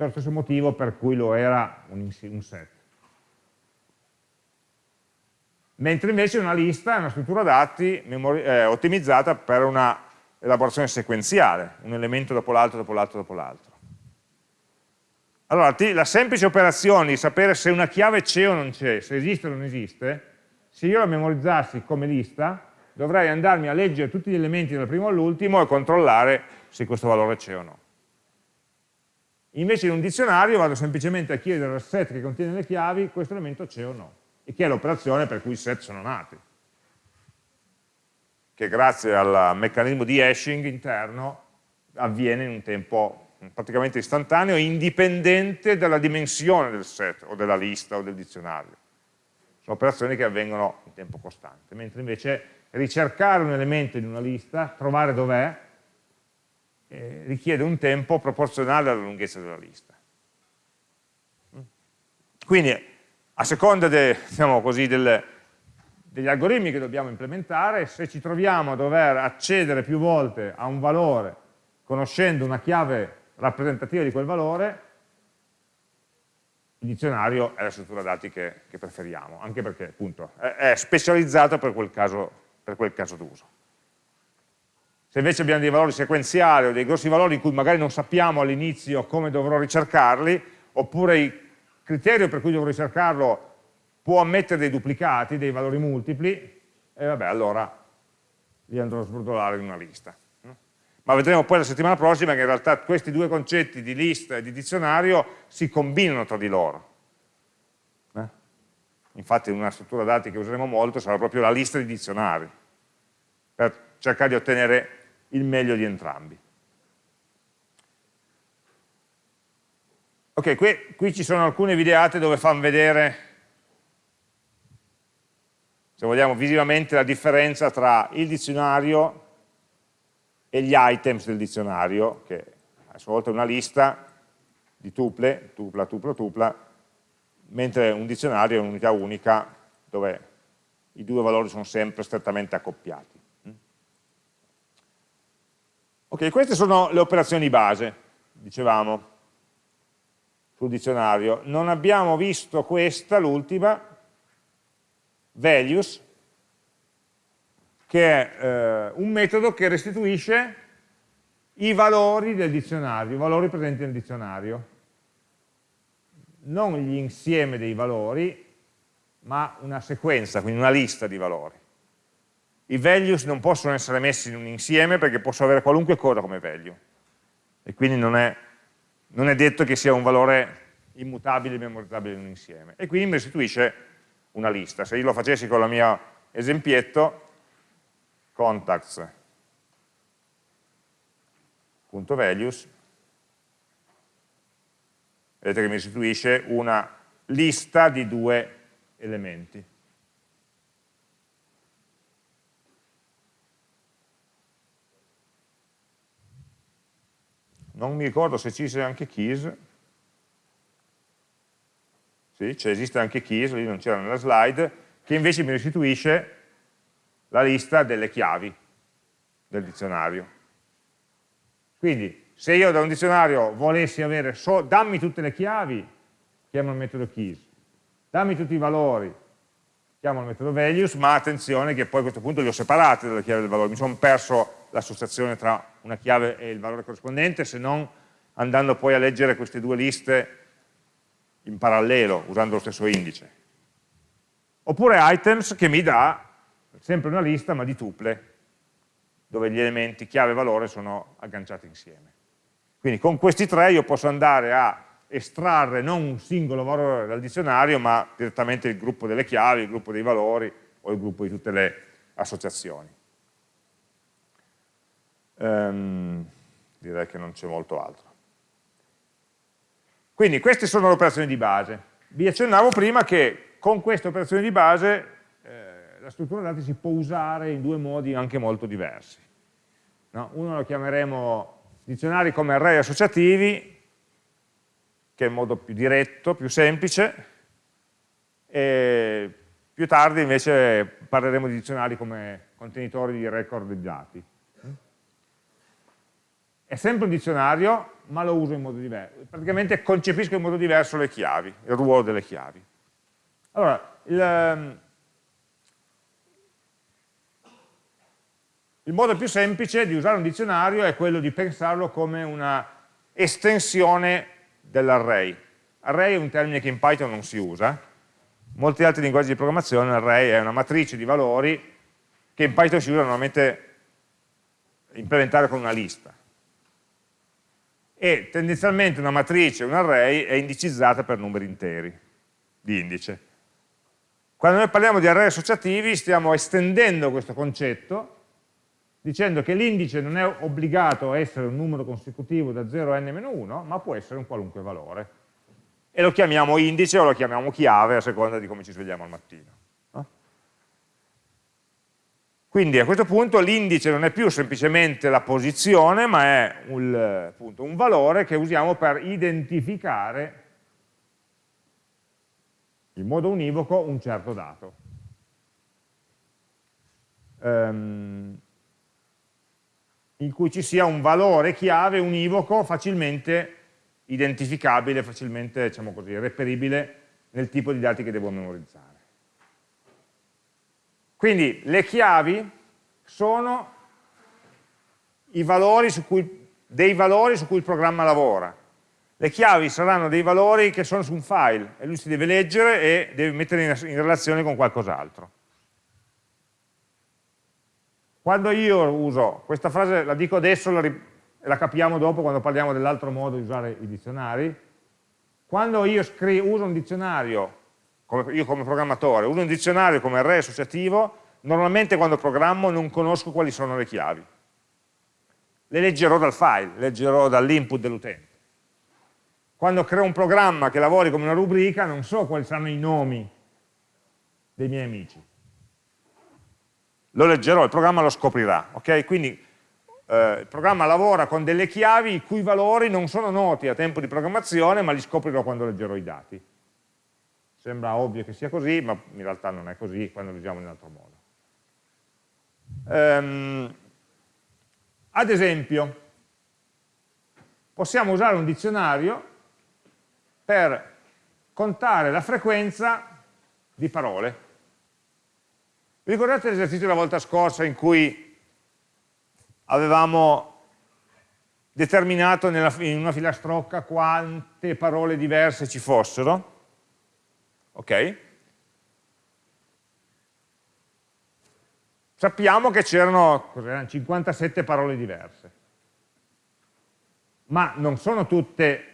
Per lo stesso motivo per cui lo era un, un set. Mentre invece una lista è una struttura dati eh, ottimizzata per una elaborazione sequenziale, un elemento dopo l'altro, dopo l'altro, dopo l'altro. Allora, la semplice operazione di sapere se una chiave c'è o non c'è, se esiste o non esiste, se io la memorizzassi come lista, dovrei andarmi a leggere tutti gli elementi dal primo all'ultimo e controllare se questo valore c'è o no. Invece in un dizionario vado semplicemente a chiedere al set che contiene le chiavi questo elemento c'è o no, e che è l'operazione per cui i set sono nati, che grazie al meccanismo di hashing interno avviene in un tempo praticamente istantaneo, indipendente dalla dimensione del set o della lista o del dizionario. Sono operazioni che avvengono in tempo costante, mentre invece ricercare un elemento in una lista, trovare dov'è, eh, richiede un tempo proporzionale alla lunghezza della lista. Quindi, a seconda de, diciamo così, del, degli algoritmi che dobbiamo implementare, se ci troviamo a dover accedere più volte a un valore conoscendo una chiave rappresentativa di quel valore, il dizionario è la struttura dati che, che preferiamo, anche perché appunto è, è specializzato per quel caso, caso d'uso. Se invece abbiamo dei valori sequenziali o dei grossi valori in cui magari non sappiamo all'inizio come dovrò ricercarli, oppure il criterio per cui dovrò ricercarlo può ammettere dei duplicati, dei valori multipli, e vabbè, allora li andrò a sbrodolare in una lista ma vedremo poi la settimana prossima che in realtà questi due concetti di lista e di dizionario si combinano tra di loro. Eh? Infatti una struttura dati che useremo molto sarà proprio la lista di dizionari, per cercare di ottenere il meglio di entrambi. Ok, qui, qui ci sono alcune videate dove fanno vedere, se vogliamo visivamente, la differenza tra il dizionario e gli items del dizionario, che a sua volta è una lista di tuple, tupla, tupla, tupla, mentre un dizionario è un'unità unica dove i due valori sono sempre strettamente accoppiati. Ok, queste sono le operazioni base, dicevamo, sul dizionario. Non abbiamo visto questa, l'ultima, values, che è eh, un metodo che restituisce i valori del dizionario, i valori presenti nel dizionario. Non gli insieme dei valori, ma una sequenza, quindi una lista di valori. I values non possono essere messi in un insieme perché posso avere qualunque cosa come value. E quindi non è, non è detto che sia un valore immutabile e memorizzabile in un insieme. E quindi mi restituisce una lista. Se io lo facessi con il mio esempietto, contacts.values, vedete che mi restituisce una lista di due elementi. Non mi ricordo se ci sia anche keys, sì, cioè esiste anche keys, lì non c'era nella slide, che invece mi restituisce la lista delle chiavi del dizionario. Quindi, se io da un dizionario volessi avere, so, dammi tutte le chiavi, chiamo il metodo keys, dammi tutti i valori, chiamo il metodo values, ma attenzione che poi a questo punto li ho separati dalle chiavi del valore, mi sono perso l'associazione tra una chiave e il valore corrispondente, se non andando poi a leggere queste due liste in parallelo usando lo stesso indice. Oppure items che mi dà sempre una lista ma di tuple, dove gli elementi chiave e valore sono agganciati insieme. Quindi con questi tre io posso andare a estrarre non un singolo valore dal dizionario, ma direttamente il gruppo delle chiavi, il gruppo dei valori o il gruppo di tutte le associazioni. Um, direi che non c'è molto altro. Quindi queste sono le operazioni di base. Vi accennavo prima che con queste operazioni di base eh, la struttura dati si può usare in due modi anche molto diversi. No? Uno lo chiameremo dizionari come array associativi, che è il modo più diretto, più semplice, e più tardi invece parleremo di dizionari come contenitori di record di dati. È sempre un dizionario, ma lo uso in modo diverso. Praticamente concepisco in modo diverso le chiavi, il ruolo delle chiavi. Allora, il, ehm, il modo più semplice di usare un dizionario è quello di pensarlo come una estensione dell'array. Array è un termine che in Python non si usa, molti altri linguaggi di programmazione l'array è una matrice di valori che in Python si usa normalmente implementare con una lista e tendenzialmente una matrice, un array, è indicizzata per numeri interi di indice. Quando noi parliamo di array associativi stiamo estendendo questo concetto dicendo che l'indice non è obbligato a essere un numero consecutivo da 0 a n-1, ma può essere un qualunque valore. E lo chiamiamo indice o lo chiamiamo chiave a seconda di come ci svegliamo al mattino. Quindi a questo punto l'indice non è più semplicemente la posizione, ma è un, appunto, un valore che usiamo per identificare in modo univoco un certo dato. Um, in cui ci sia un valore chiave univoco facilmente identificabile, facilmente diciamo così, reperibile nel tipo di dati che devo memorizzare. Quindi le chiavi sono valori cui, dei valori su cui il programma lavora. Le chiavi saranno dei valori che sono su un file e lui si deve leggere e deve mettere in, in relazione con qualcos'altro. Quando io uso, questa frase la dico adesso, la, la capiamo dopo quando parliamo dell'altro modo di usare i dizionari, quando io uso un dizionario come, io come programmatore, uso un dizionario come array associativo, normalmente quando programmo non conosco quali sono le chiavi. Le leggerò dal file, leggerò dall'input dell'utente. Quando creo un programma che lavori come una rubrica, non so quali saranno i nomi dei miei amici. Lo leggerò, il programma lo scoprirà. Okay? Quindi eh, il programma lavora con delle chiavi i cui valori non sono noti a tempo di programmazione, ma li scoprirò quando leggerò i dati. Sembra ovvio che sia così, ma in realtà non è così quando lo usiamo in un altro modo. Um, ad esempio, possiamo usare un dizionario per contare la frequenza di parole. Vi ricordate l'esercizio della volta scorsa in cui avevamo determinato nella, in una filastrocca quante parole diverse ci fossero? Ok? Sappiamo che c'erano 57 parole diverse ma non sono tutte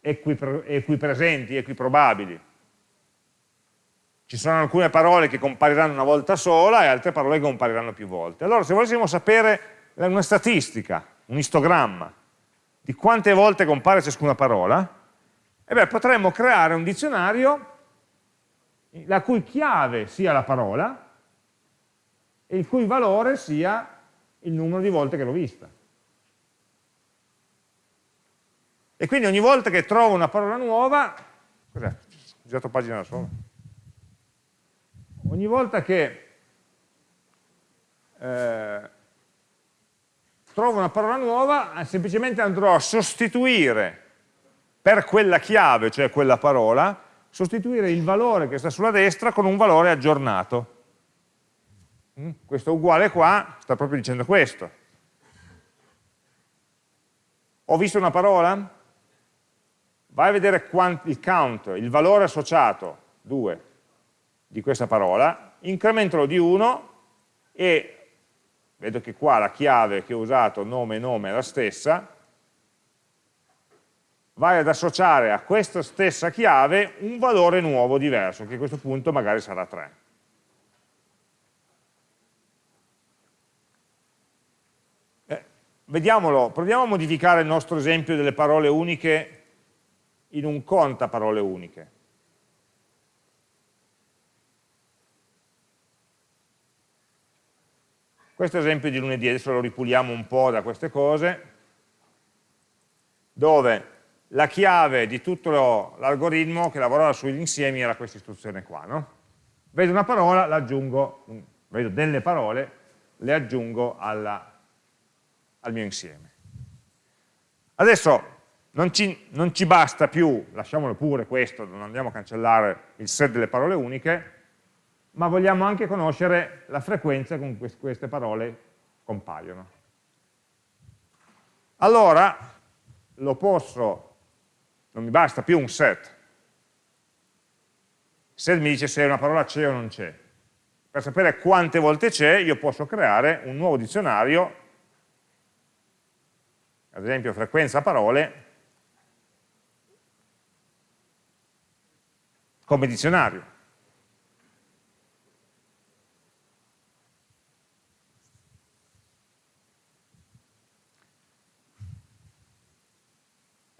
equipresenti, equiprobabili. Ci sono alcune parole che compariranno una volta sola e altre parole che compariranno più volte. Allora se volessimo sapere una statistica, un istogramma, di quante volte compare ciascuna parola, beh, potremmo creare un dizionario la cui chiave sia la parola e il cui valore sia il numero di volte che l'ho vista. E quindi ogni volta che trovo una parola nuova, cos'è? Ho girato pagina da solo. Ogni volta che eh, trovo una parola nuova, semplicemente andrò a sostituire per quella chiave, cioè quella parola, sostituire il valore che sta sulla destra con un valore aggiornato. Mm? Questo uguale qua sta proprio dicendo questo. Ho visto una parola? vai a vedere il count, il valore associato, 2, di questa parola, incrementalo di 1 e vedo che qua la chiave che ho usato, nome e nome, è la stessa, vai ad associare a questa stessa chiave un valore nuovo, diverso, che a questo punto magari sarà 3. Eh, vediamolo, proviamo a modificare il nostro esempio delle parole uniche in un conta parole uniche. Questo esempio di lunedì, adesso lo ripuliamo un po' da queste cose, dove la chiave di tutto l'algoritmo che lavorava sugli insiemi era questa istruzione qua. No? Vedo una parola, l'aggiungo, vedo delle parole, le aggiungo alla, al mio insieme. Adesso non ci, non ci basta più, lasciamolo pure questo, non andiamo a cancellare il set delle parole uniche, ma vogliamo anche conoscere la frequenza con cui queste parole compaiono. Allora, lo posso, non mi basta più un set. Set mi dice se una parola c'è o non c'è. Per sapere quante volte c'è, io posso creare un nuovo dizionario, ad esempio frequenza parole, come dizionario.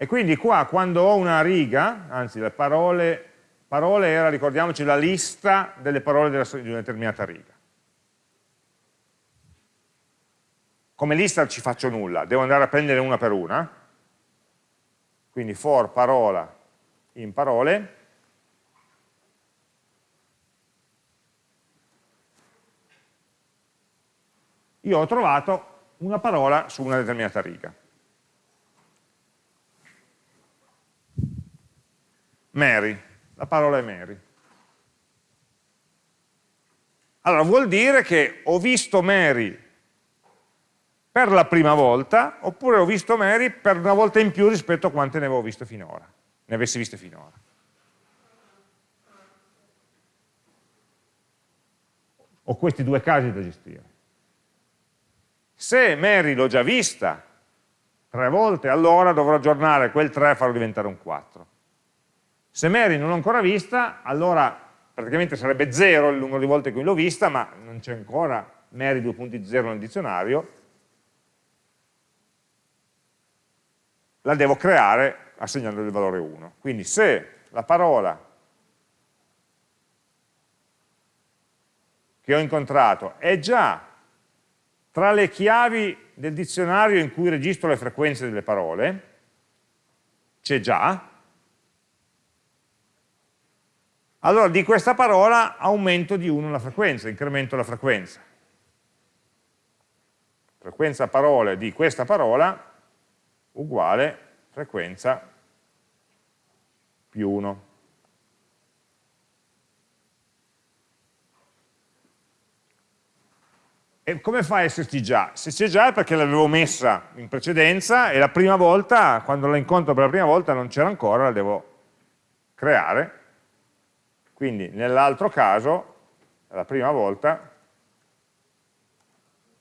E quindi qua quando ho una riga, anzi le parole, parole era, ricordiamoci, la lista delle parole della, di una determinata riga. Come lista ci faccio nulla, devo andare a prendere una per una, quindi for parola in parole, io ho trovato una parola su una determinata riga. Mary, la parola è Mary. Allora vuol dire che ho visto Mary per la prima volta, oppure ho visto Mary per una volta in più rispetto a quante ne avevo viste finora, ne avessi viste finora. Ho questi due casi da gestire. Se Mary l'ho già vista tre volte, allora dovrò aggiornare quel 3 e farlo diventare un 4. Se Mary non l'ho ancora vista, allora praticamente sarebbe 0 il numero di volte in cui l'ho vista, ma non c'è ancora Mary 2.0 nel dizionario, la devo creare assegnando il valore 1. Quindi se la parola che ho incontrato è già tra le chiavi del dizionario in cui registro le frequenze delle parole, c'è già, allora di questa parola aumento di 1 la frequenza, incremento la frequenza. Frequenza parole di questa parola uguale frequenza più 1. E come fa a esserci già? Se c'è già è perché l'avevo messa in precedenza e la prima volta, quando la incontro per la prima volta non c'era ancora, la devo creare. Quindi nell'altro caso, la prima volta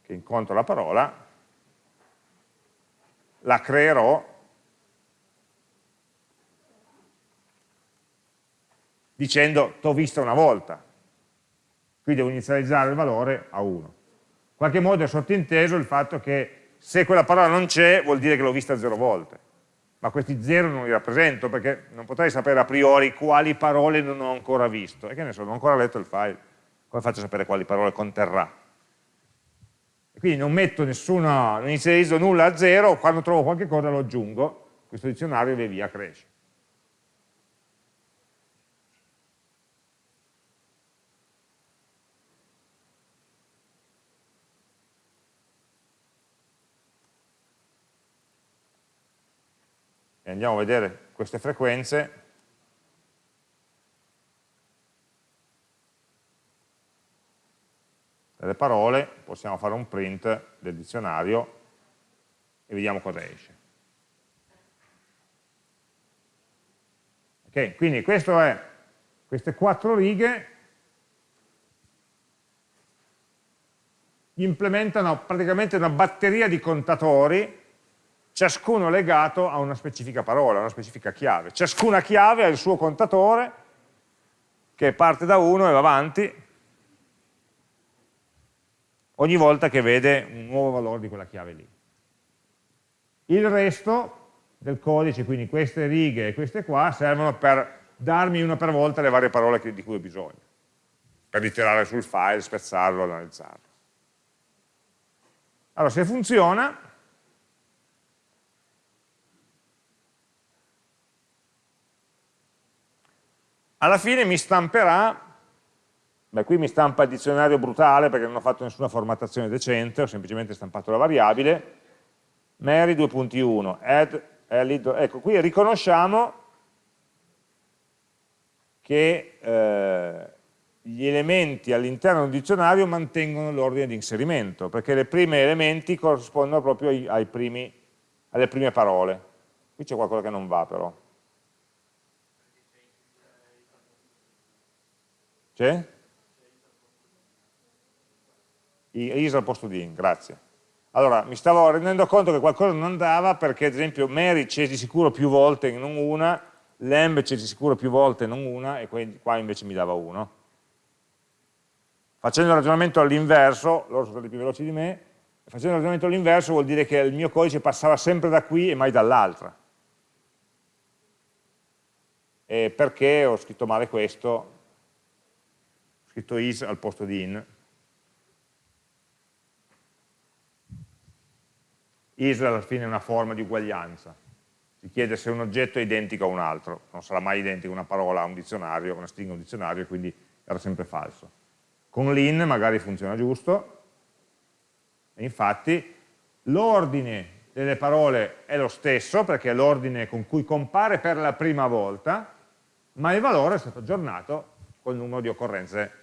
che incontro la parola, la creerò dicendo t'ho vista una volta, qui devo inizializzare il valore a 1 qualche modo è sottinteso il fatto che se quella parola non c'è vuol dire che l'ho vista zero volte, ma questi zero non li rappresento perché non potrei sapere a priori quali parole non ho ancora visto, e che ne so, non ho ancora letto il file, come faccio a sapere quali parole conterrà? E quindi non metto nessuno, non inizializzo nulla a zero, quando trovo qualche cosa lo aggiungo, questo dizionario via via cresce. Andiamo a vedere queste frequenze, delle parole, possiamo fare un print del dizionario e vediamo cosa esce. Ok, quindi questo è, queste quattro righe. Implementano praticamente una batteria di contatori ciascuno legato a una specifica parola, a una specifica chiave. Ciascuna chiave ha il suo contatore che parte da 1 e va avanti ogni volta che vede un nuovo valore di quella chiave lì. Il resto del codice, quindi queste righe e queste qua, servono per darmi una per volta le varie parole di cui ho bisogno, per ritirare sul file, spezzarlo, analizzarlo. Allora, se funziona, alla fine mi stamperà, beh qui mi stampa il dizionario brutale perché non ho fatto nessuna formattazione decente, ho semplicemente stampato la variabile, Mary 2.1, add, ecco qui riconosciamo che eh, gli elementi all'interno un dizionario mantengono l'ordine di inserimento, perché i primi elementi corrispondono proprio ai, ai primi, alle prime parole. Qui c'è qualcosa che non va però. C'è? Is al posto di in, grazie. Allora, mi stavo rendendo conto che qualcosa non andava perché, ad esempio, Mary c'è di sicuro più volte e non una, Lamb c'è di sicuro più volte e non una, e qua invece mi dava uno. Facendo il ragionamento all'inverso, loro sono stati più veloci di me, facendo il ragionamento all'inverso vuol dire che il mio codice passava sempre da qui e mai dall'altra. perché ho scritto male questo? Scritto is al posto di in. Is alla fine è una forma di uguaglianza, si chiede se un oggetto è identico a un altro, non sarà mai identico una parola a un dizionario, una stringa a un dizionario, quindi era sempre falso. Con l'in magari funziona giusto, e infatti l'ordine delle parole è lo stesso, perché è l'ordine con cui compare per la prima volta, ma il valore è stato aggiornato col numero di occorrenze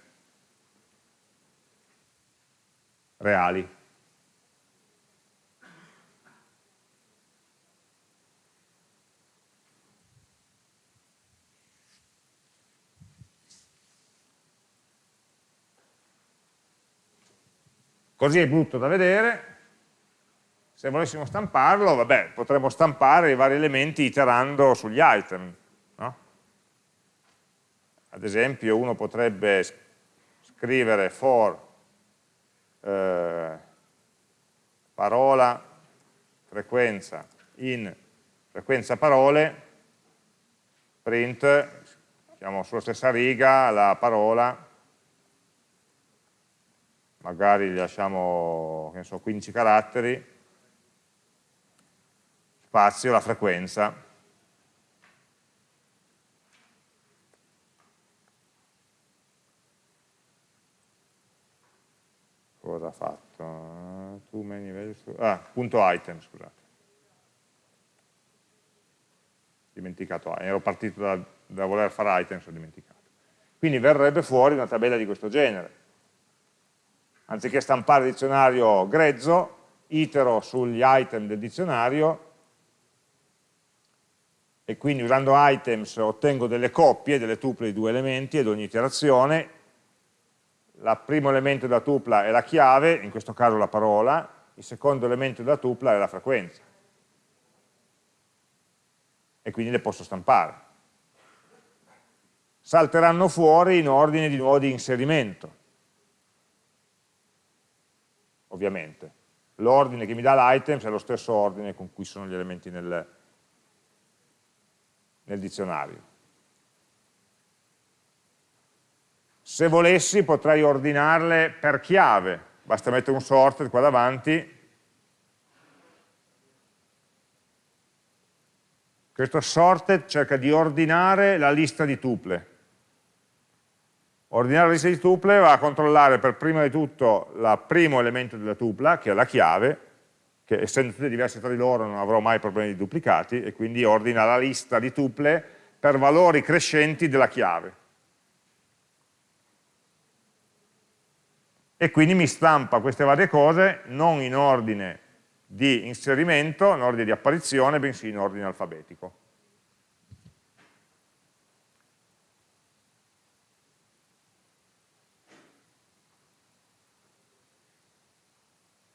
reali. Così è brutto da vedere, se volessimo stamparlo, vabbè, potremmo stampare i vari elementi iterando sugli item. No? Ad esempio uno potrebbe scrivere for eh, parola, frequenza, in frequenza parole, print, siamo sulla stessa riga la parola, magari lasciamo so, 15 caratteri, spazio, la frequenza, cosa ha fatto? Too many values, ah, punto item, scusate. Dimenticato, ero partito da, da voler fare items, ho dimenticato. Quindi verrebbe fuori una tabella di questo genere. Anziché stampare il dizionario grezzo, itero sugli item del dizionario e quindi usando items ottengo delle coppie, delle tuple di due elementi ed ogni iterazione il primo elemento della tupla è la chiave, in questo caso la parola, il secondo elemento della tupla è la frequenza. E quindi le posso stampare. Salteranno fuori in ordine di nuovo di inserimento, ovviamente. L'ordine che mi dà l'items è lo stesso ordine con cui sono gli elementi nel, nel dizionario. Se volessi potrei ordinarle per chiave, basta mettere un sorted qua davanti, questo sorted cerca di ordinare la lista di tuple. Ordinare la lista di tuple va a controllare per prima di tutto il primo elemento della tupla, che è la chiave, che essendo tutte diverse tra di loro non avrò mai problemi di duplicati, e quindi ordina la lista di tuple per valori crescenti della chiave. E quindi mi stampa queste varie cose non in ordine di inserimento, in ordine di apparizione, bensì in ordine alfabetico.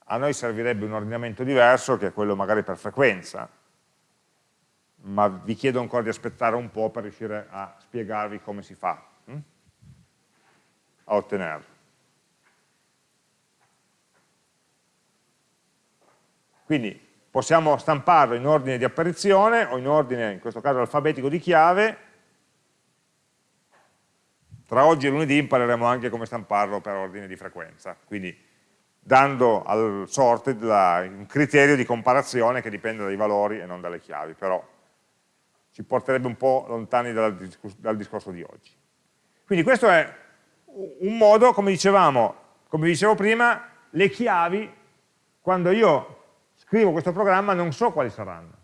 A noi servirebbe un ordinamento diverso, che è quello magari per frequenza, ma vi chiedo ancora di aspettare un po' per riuscire a spiegarvi come si fa hm? a ottenerlo. Quindi possiamo stamparlo in ordine di apparizione o in ordine, in questo caso alfabetico di chiave. Tra oggi e lunedì impareremo anche come stamparlo per ordine di frequenza, quindi dando al sorted la, un criterio di comparazione che dipende dai valori e non dalle chiavi, però ci porterebbe un po' lontani dal, dal discorso di oggi. Quindi questo è un modo, come dicevamo, come dicevo prima, le chiavi, quando io scrivo questo programma non so quali saranno.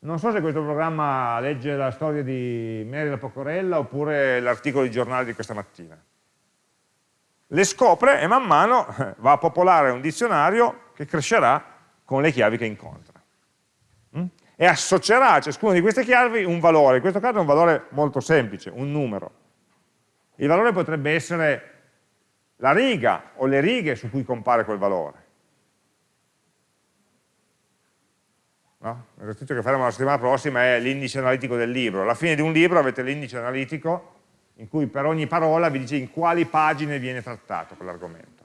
Non so se questo programma legge la storia di Mary la Pocorella oppure l'articolo di giornale di questa mattina. Le scopre e man mano va a popolare un dizionario che crescerà con le chiavi che incontra. Mm? E associerà a ciascuna di queste chiavi un valore, in questo caso è un valore molto semplice, un numero. Il valore potrebbe essere la riga o le righe su cui compare quel valore. No? L'esercizio che faremo la settimana prossima è l'indice analitico del libro. Alla fine di un libro avete l'indice analitico in cui per ogni parola vi dice in quali pagine viene trattato quell'argomento.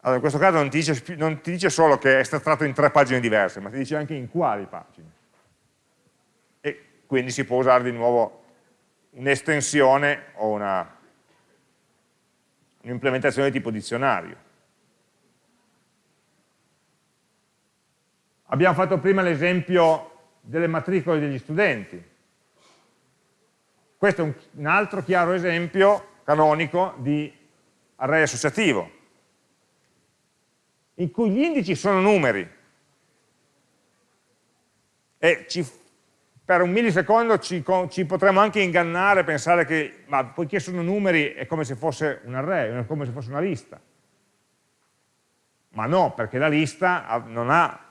Allora, in questo caso non ti, dice, non ti dice solo che è stato trattato in tre pagine diverse, ma ti dice anche in quali pagine. E quindi si può usare di nuovo un'estensione o un'implementazione un di tipo dizionario. Abbiamo fatto prima l'esempio delle matricole degli studenti. Questo è un, altro chiaro esempio canonico di array associativo, in cui gli indici sono numeri e ci, per un millisecondo ci, ci, potremmo anche ingannare pensare che, ma poiché sono numeri è come se fosse un array, è come se fosse una lista. Ma no, perché la lista non ha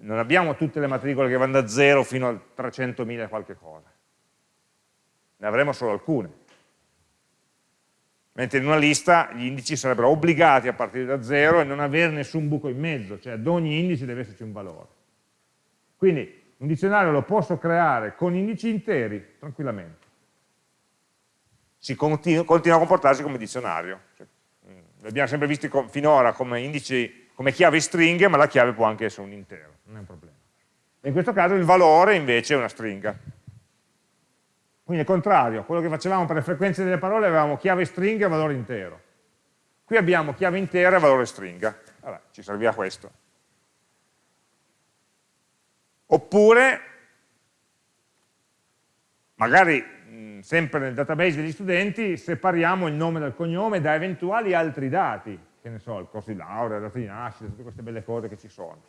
non abbiamo tutte le matricole che vanno da 0 fino a 300.000 qualche cosa, ne avremo solo alcune. Mentre in una lista gli indici sarebbero obbligati a partire da 0 e non avere nessun buco in mezzo, cioè ad ogni indice deve esserci un valore. Quindi un dizionario lo posso creare con indici interi, tranquillamente. Si continua, continua a comportarsi come dizionario. Cioè, mm, li abbiamo sempre visti finora come indici come chiave stringhe, ma la chiave può anche essere un intero, non è un problema. E in questo caso il valore invece è una stringa. Quindi è contrario, quello che facevamo per le frequenze delle parole avevamo chiave stringa e valore intero. Qui abbiamo chiave intera e valore stringa. Allora, ci serviva questo. Oppure, magari sempre nel database degli studenti, separiamo il nome dal cognome da eventuali altri dati, che ne so, il corso di laurea, la data di nascita, tutte queste belle cose che ci sono.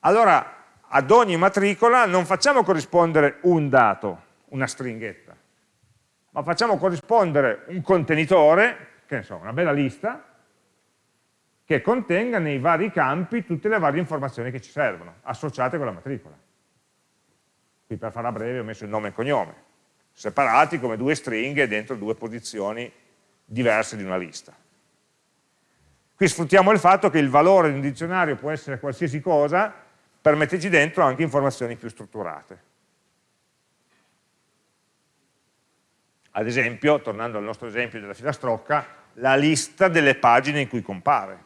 Allora, ad ogni matricola non facciamo corrispondere un dato, una stringhetta, ma facciamo corrispondere un contenitore, che ne so, una bella lista, che contenga nei vari campi tutte le varie informazioni che ci servono, associate con la matricola. Qui per farla breve ho messo il nome e il cognome, separati come due stringhe dentro due posizioni diverse di una lista. Qui sfruttiamo il fatto che il valore di un dizionario può essere qualsiasi cosa, per metterci dentro anche informazioni più strutturate. Ad esempio, tornando al nostro esempio della filastrocca, la lista delle pagine in cui compare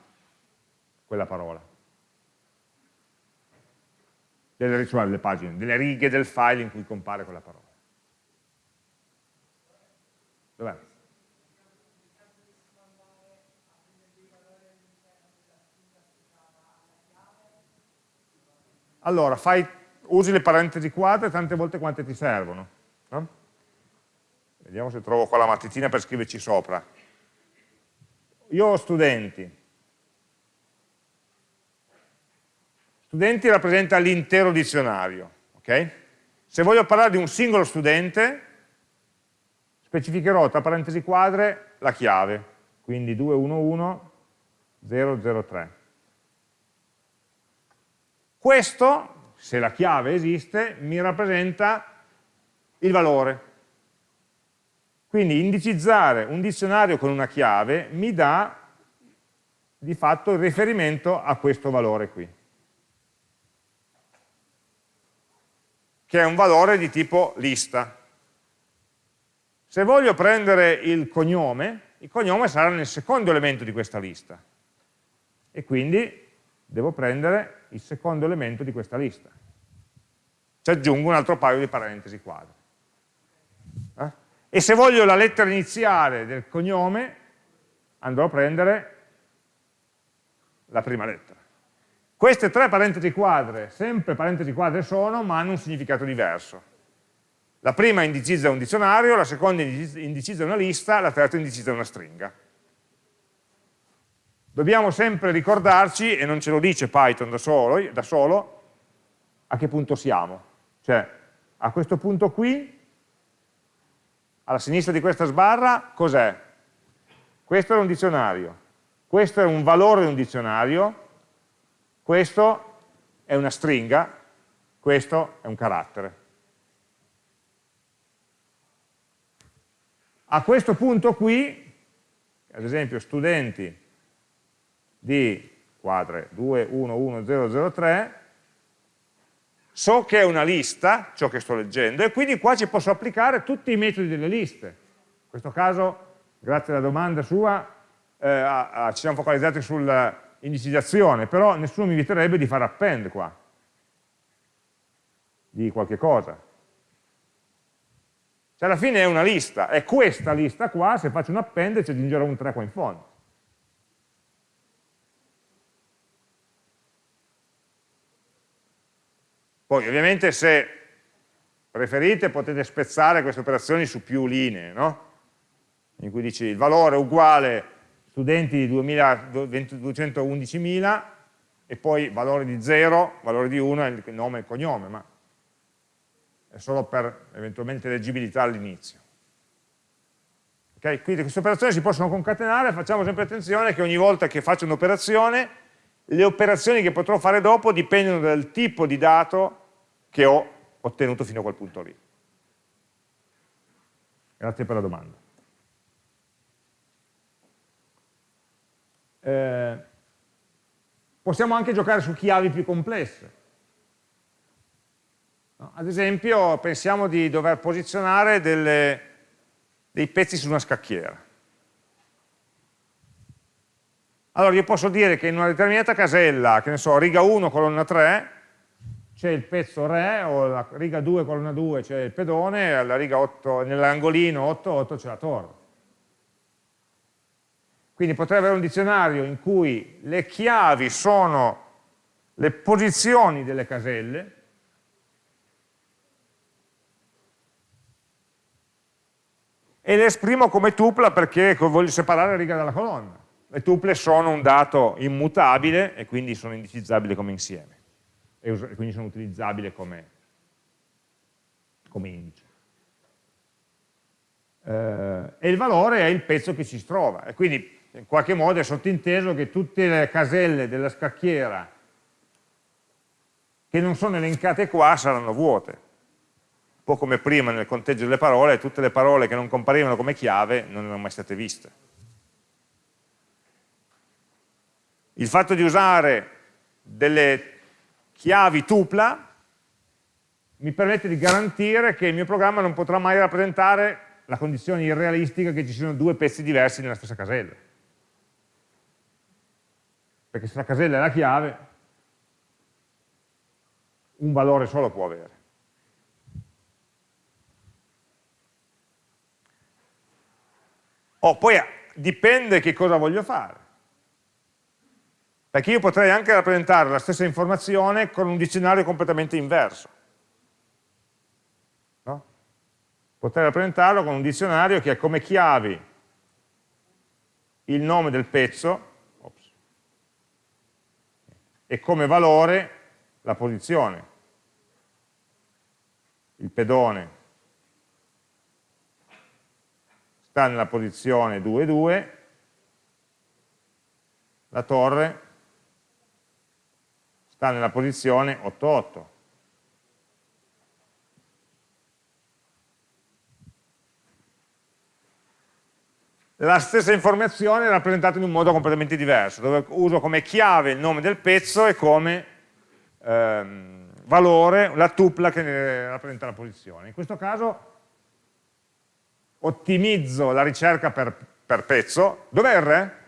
quella parola delle, cioè delle pagine, delle righe del file in cui compare quella parola. Dov'è? Allora, fai, usi le parentesi quadre tante volte quante ti servono. No? Vediamo se trovo qua la matitina per scriverci sopra. Io ho studenti, Studenti rappresenta l'intero dizionario. Okay? Se voglio parlare di un singolo studente, specificherò tra parentesi quadre la chiave, quindi 211003. Questo, se la chiave esiste, mi rappresenta il valore. Quindi indicizzare un dizionario con una chiave mi dà di fatto il riferimento a questo valore qui. che è un valore di tipo lista. Se voglio prendere il cognome, il cognome sarà nel secondo elemento di questa lista. E quindi devo prendere il secondo elemento di questa lista. Ci aggiungo un altro paio di parentesi quadre. Eh? E se voglio la lettera iniziale del cognome, andrò a prendere la prima lettera. Queste tre parentesi quadre, sempre parentesi quadre sono, ma hanno un significato diverso. La prima indicizza un dizionario, la seconda indicizza una lista, la terza indicizza una stringa. Dobbiamo sempre ricordarci, e non ce lo dice Python da solo, da solo a che punto siamo. Cioè, a questo punto qui, alla sinistra di questa sbarra, cos'è? Questo è un dizionario, questo è un valore di un dizionario, questo è una stringa, questo è un carattere. A questo punto qui, ad esempio studenti di quadre 211003, so che è una lista, ciò che sto leggendo, e quindi qua ci posso applicare tutti i metodi delle liste. In questo caso, grazie alla domanda sua, eh, ci siamo focalizzati sul, indicizzazione, però nessuno mi inviterebbe di fare append qua, di qualche cosa. Cioè alla fine è una lista, è questa lista qua, se faccio un append ci aggiungerò un 3 qua in fondo. Poi ovviamente se preferite potete spezzare queste operazioni su più linee, no? in cui dici il valore uguale studenti di 211.000 e poi valore di 0, valore di 1 è il nome e il cognome, ma è solo per eventualmente leggibilità all'inizio. Okay? Quindi queste operazioni si possono concatenare, facciamo sempre attenzione che ogni volta che faccio un'operazione, le operazioni che potrò fare dopo dipendono dal tipo di dato che ho ottenuto fino a quel punto lì. Grazie per la domanda. Eh, possiamo anche giocare su chiavi più complesse. Ad esempio, pensiamo di dover posizionare delle, dei pezzi su una scacchiera. Allora io posso dire che in una determinata casella, che ne so, riga 1, colonna 3, c'è il pezzo Re, o la riga 2, colonna 2 c'è il pedone, e nell'angolino 8, 8 c'è la torre. Quindi potrei avere un dizionario in cui le chiavi sono le posizioni delle caselle e le esprimo come tupla perché voglio separare riga dalla colonna. Le tuple sono un dato immutabile e quindi sono indicizzabili come insieme e quindi sono utilizzabili come, come indice. Eh, e il valore è il pezzo che ci si trova e quindi in qualche modo è sottinteso che tutte le caselle della scacchiera che non sono elencate qua saranno vuote. Un po' come prima nel conteggio delle parole, tutte le parole che non comparivano come chiave non erano mai state viste. Il fatto di usare delle chiavi tupla mi permette di garantire che il mio programma non potrà mai rappresentare la condizione irrealistica che ci siano due pezzi diversi nella stessa casella perché se la casella è la chiave, un valore solo può avere. Oh, poi dipende che cosa voglio fare. Perché io potrei anche rappresentare la stessa informazione con un dizionario completamente inverso. No? Potrei rappresentarlo con un dizionario che ha come chiavi il nome del pezzo, e come valore la posizione. Il pedone sta nella posizione 2, 2, la torre sta nella posizione 8, 8. la stessa informazione è rappresentata in un modo completamente diverso, dove uso come chiave il nome del pezzo e come ehm, valore la tupla che rappresenta la posizione. In questo caso ottimizzo la ricerca per, per pezzo. Dov'è il re?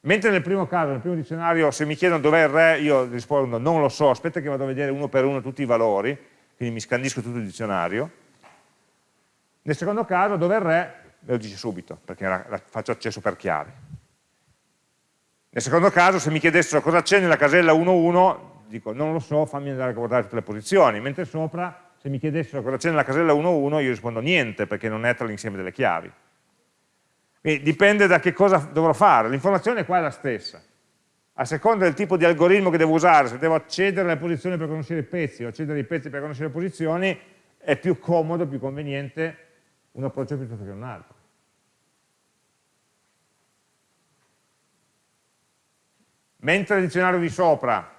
Mentre nel primo caso, nel primo dizionario, se mi chiedono dov'è il re, io rispondo non lo so, aspetta che vado a vedere uno per uno tutti i valori, quindi mi scandisco tutto il dizionario. Nel secondo caso, dov'è il re? me lo dice subito, perché la, la faccio accesso per chiave. Nel secondo caso, se mi chiedessero cosa c'è nella casella 1.1, dico non lo so, fammi andare a guardare tutte le posizioni, mentre sopra, se mi chiedessero cosa c'è nella casella 1.1, io rispondo niente, perché non è tra l'insieme delle chiavi. Quindi dipende da che cosa dovrò fare, l'informazione qua è la stessa. A seconda del tipo di algoritmo che devo usare, se devo accedere alle posizioni per conoscere i pezzi o accedere ai pezzi per conoscere le posizioni, è più comodo, più conveniente un approccio piuttosto che un altro. Mentre il dizionario di sopra,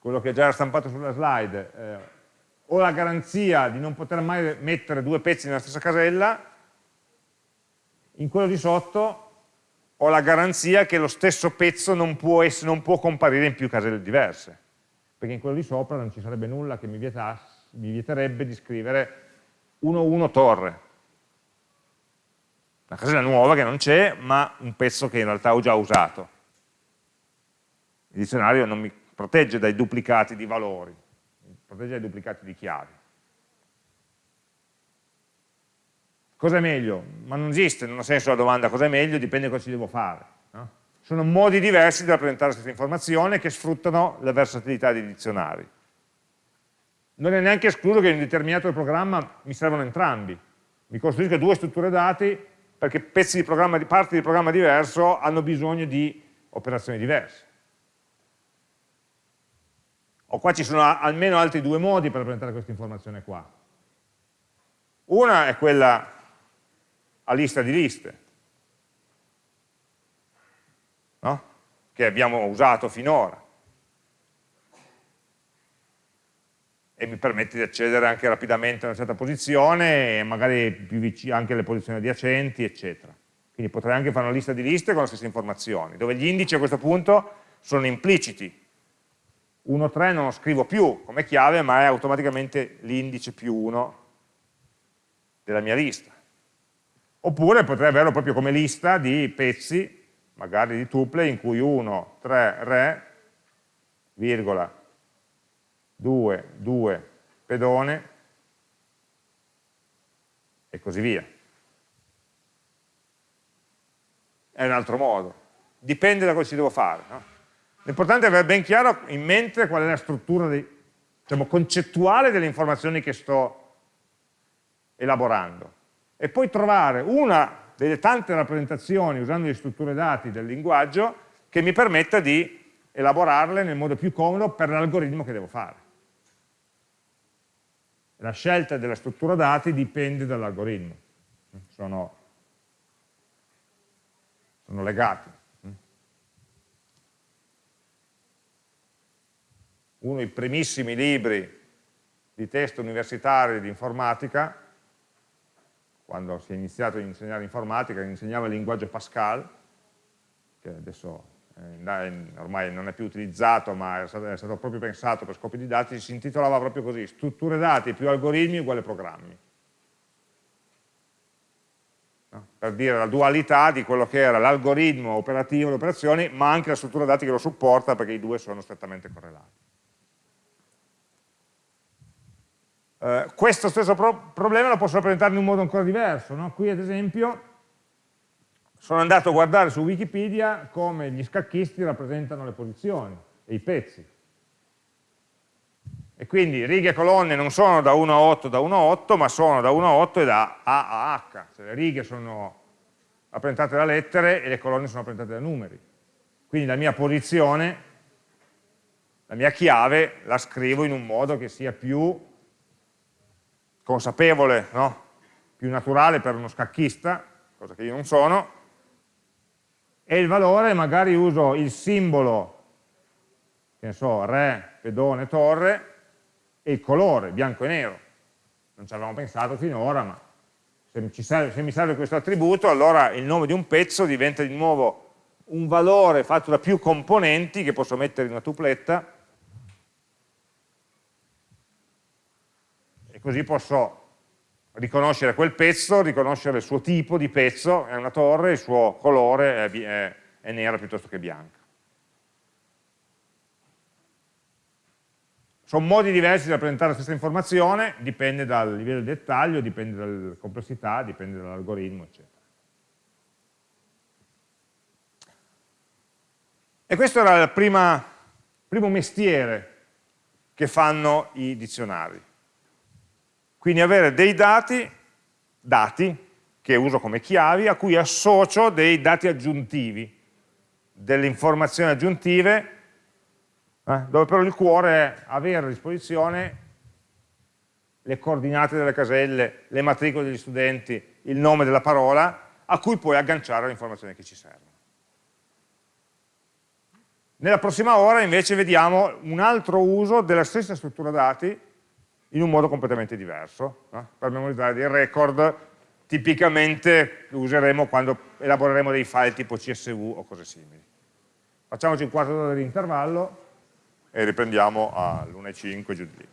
quello che già era stampato sulla slide, eh, ho la garanzia di non poter mai mettere due pezzi nella stessa casella, in quello di sotto ho la garanzia che lo stesso pezzo non può, essere, non può comparire in più caselle diverse, perché in quello di sopra non ci sarebbe nulla che mi, vietasse, mi vieterebbe di scrivere 1-1 torre, una casella nuova che non c'è, ma un pezzo che in realtà ho già usato. Il dizionario non mi protegge dai duplicati di valori, mi protegge dai duplicati di chiavi. Cosa è meglio? Ma non esiste, non ha senso la domanda cosa è meglio, dipende cosa ci devo fare. No? Sono modi diversi di rappresentare questa informazione che sfruttano la versatilità dei dizionari. Non è neanche escluso che in un determinato programma mi servono entrambi. Mi costruisco due strutture dati perché pezzi di, programma, parti di programma diverso hanno bisogno di operazioni diverse. O qua ci sono almeno altri due modi per presentare questa informazione qua. Una è quella a lista di liste, no? che abbiamo usato finora. e mi permette di accedere anche rapidamente a una certa posizione e magari più vicino anche alle posizioni adiacenti, eccetera. Quindi potrei anche fare una lista di liste con le stesse informazioni, dove gli indici a questo punto sono impliciti. 1.3 non lo scrivo più come chiave, ma è automaticamente l'indice più 1 della mia lista. Oppure potrei averlo proprio come lista di pezzi, magari di tuple, in cui 1, 3, re, virgola, 2, 2, pedone e così via. È un altro modo. Dipende da cosa ci devo fare. No? L'importante è avere ben chiaro in mente qual è la struttura di, diciamo, concettuale delle informazioni che sto elaborando. E poi trovare una delle tante rappresentazioni usando le strutture dati del linguaggio che mi permetta di elaborarle nel modo più comodo per l'algoritmo che devo fare. La scelta della struttura dati dipende dall'algoritmo, sono, sono legati. Uno dei primissimi libri di testo universitari di informatica, quando si è iniziato a insegnare informatica, insegnava il linguaggio Pascal, che adesso eh, ormai non è più utilizzato ma è stato, è stato, proprio pensato per scopi didattici, si intitolava proprio così, strutture dati più algoritmi uguale programmi. No? Per dire la dualità di quello che era l'algoritmo operativo, le operazioni, ma anche la struttura dati che lo supporta perché i due sono strettamente correlati. Uh, questo stesso pro problema lo posso rappresentare in un modo ancora diverso. No? Qui ad esempio sono andato a guardare su Wikipedia come gli scacchisti rappresentano le posizioni e i pezzi. E quindi righe e colonne non sono da 1 a 8 da 1 a 8, ma sono da 1 a 8 e da A a H. Cioè le righe sono rappresentate da lettere e le colonne sono rappresentate da numeri. Quindi la mia posizione, la mia chiave, la scrivo in un modo che sia più consapevole, no? più naturale per uno scacchista, cosa che io non sono, e il valore magari uso il simbolo, che ne so, re, pedone, torre, e il colore, bianco e nero. Non ci avevamo pensato finora, ma se, serve, se mi serve questo attributo, allora il nome di un pezzo diventa di nuovo un valore fatto da più componenti che posso mettere in una tupletta, così posso riconoscere quel pezzo, riconoscere il suo tipo di pezzo, è una torre, il suo colore è, è, è nera piuttosto che bianca. Sono modi diversi di rappresentare la stessa informazione, dipende dal livello di dettaglio, dipende dalla complessità, dipende dall'algoritmo, eccetera. E questo era il primo mestiere che fanno i dizionari. Quindi avere dei dati, dati che uso come chiavi, a cui associo dei dati aggiuntivi, delle informazioni aggiuntive, eh, dove però il cuore è avere a disposizione le coordinate delle caselle, le matricole degli studenti, il nome della parola, a cui puoi agganciare le informazioni che ci servono. Nella prossima ora invece vediamo un altro uso della stessa struttura dati in un modo completamente diverso. No? Per memorizzare dei record tipicamente lo useremo quando elaboreremo dei file tipo CSV o cose simili. Facciamoci un quarto d'ora di intervallo e riprendiamo all'1.05 giù di lì.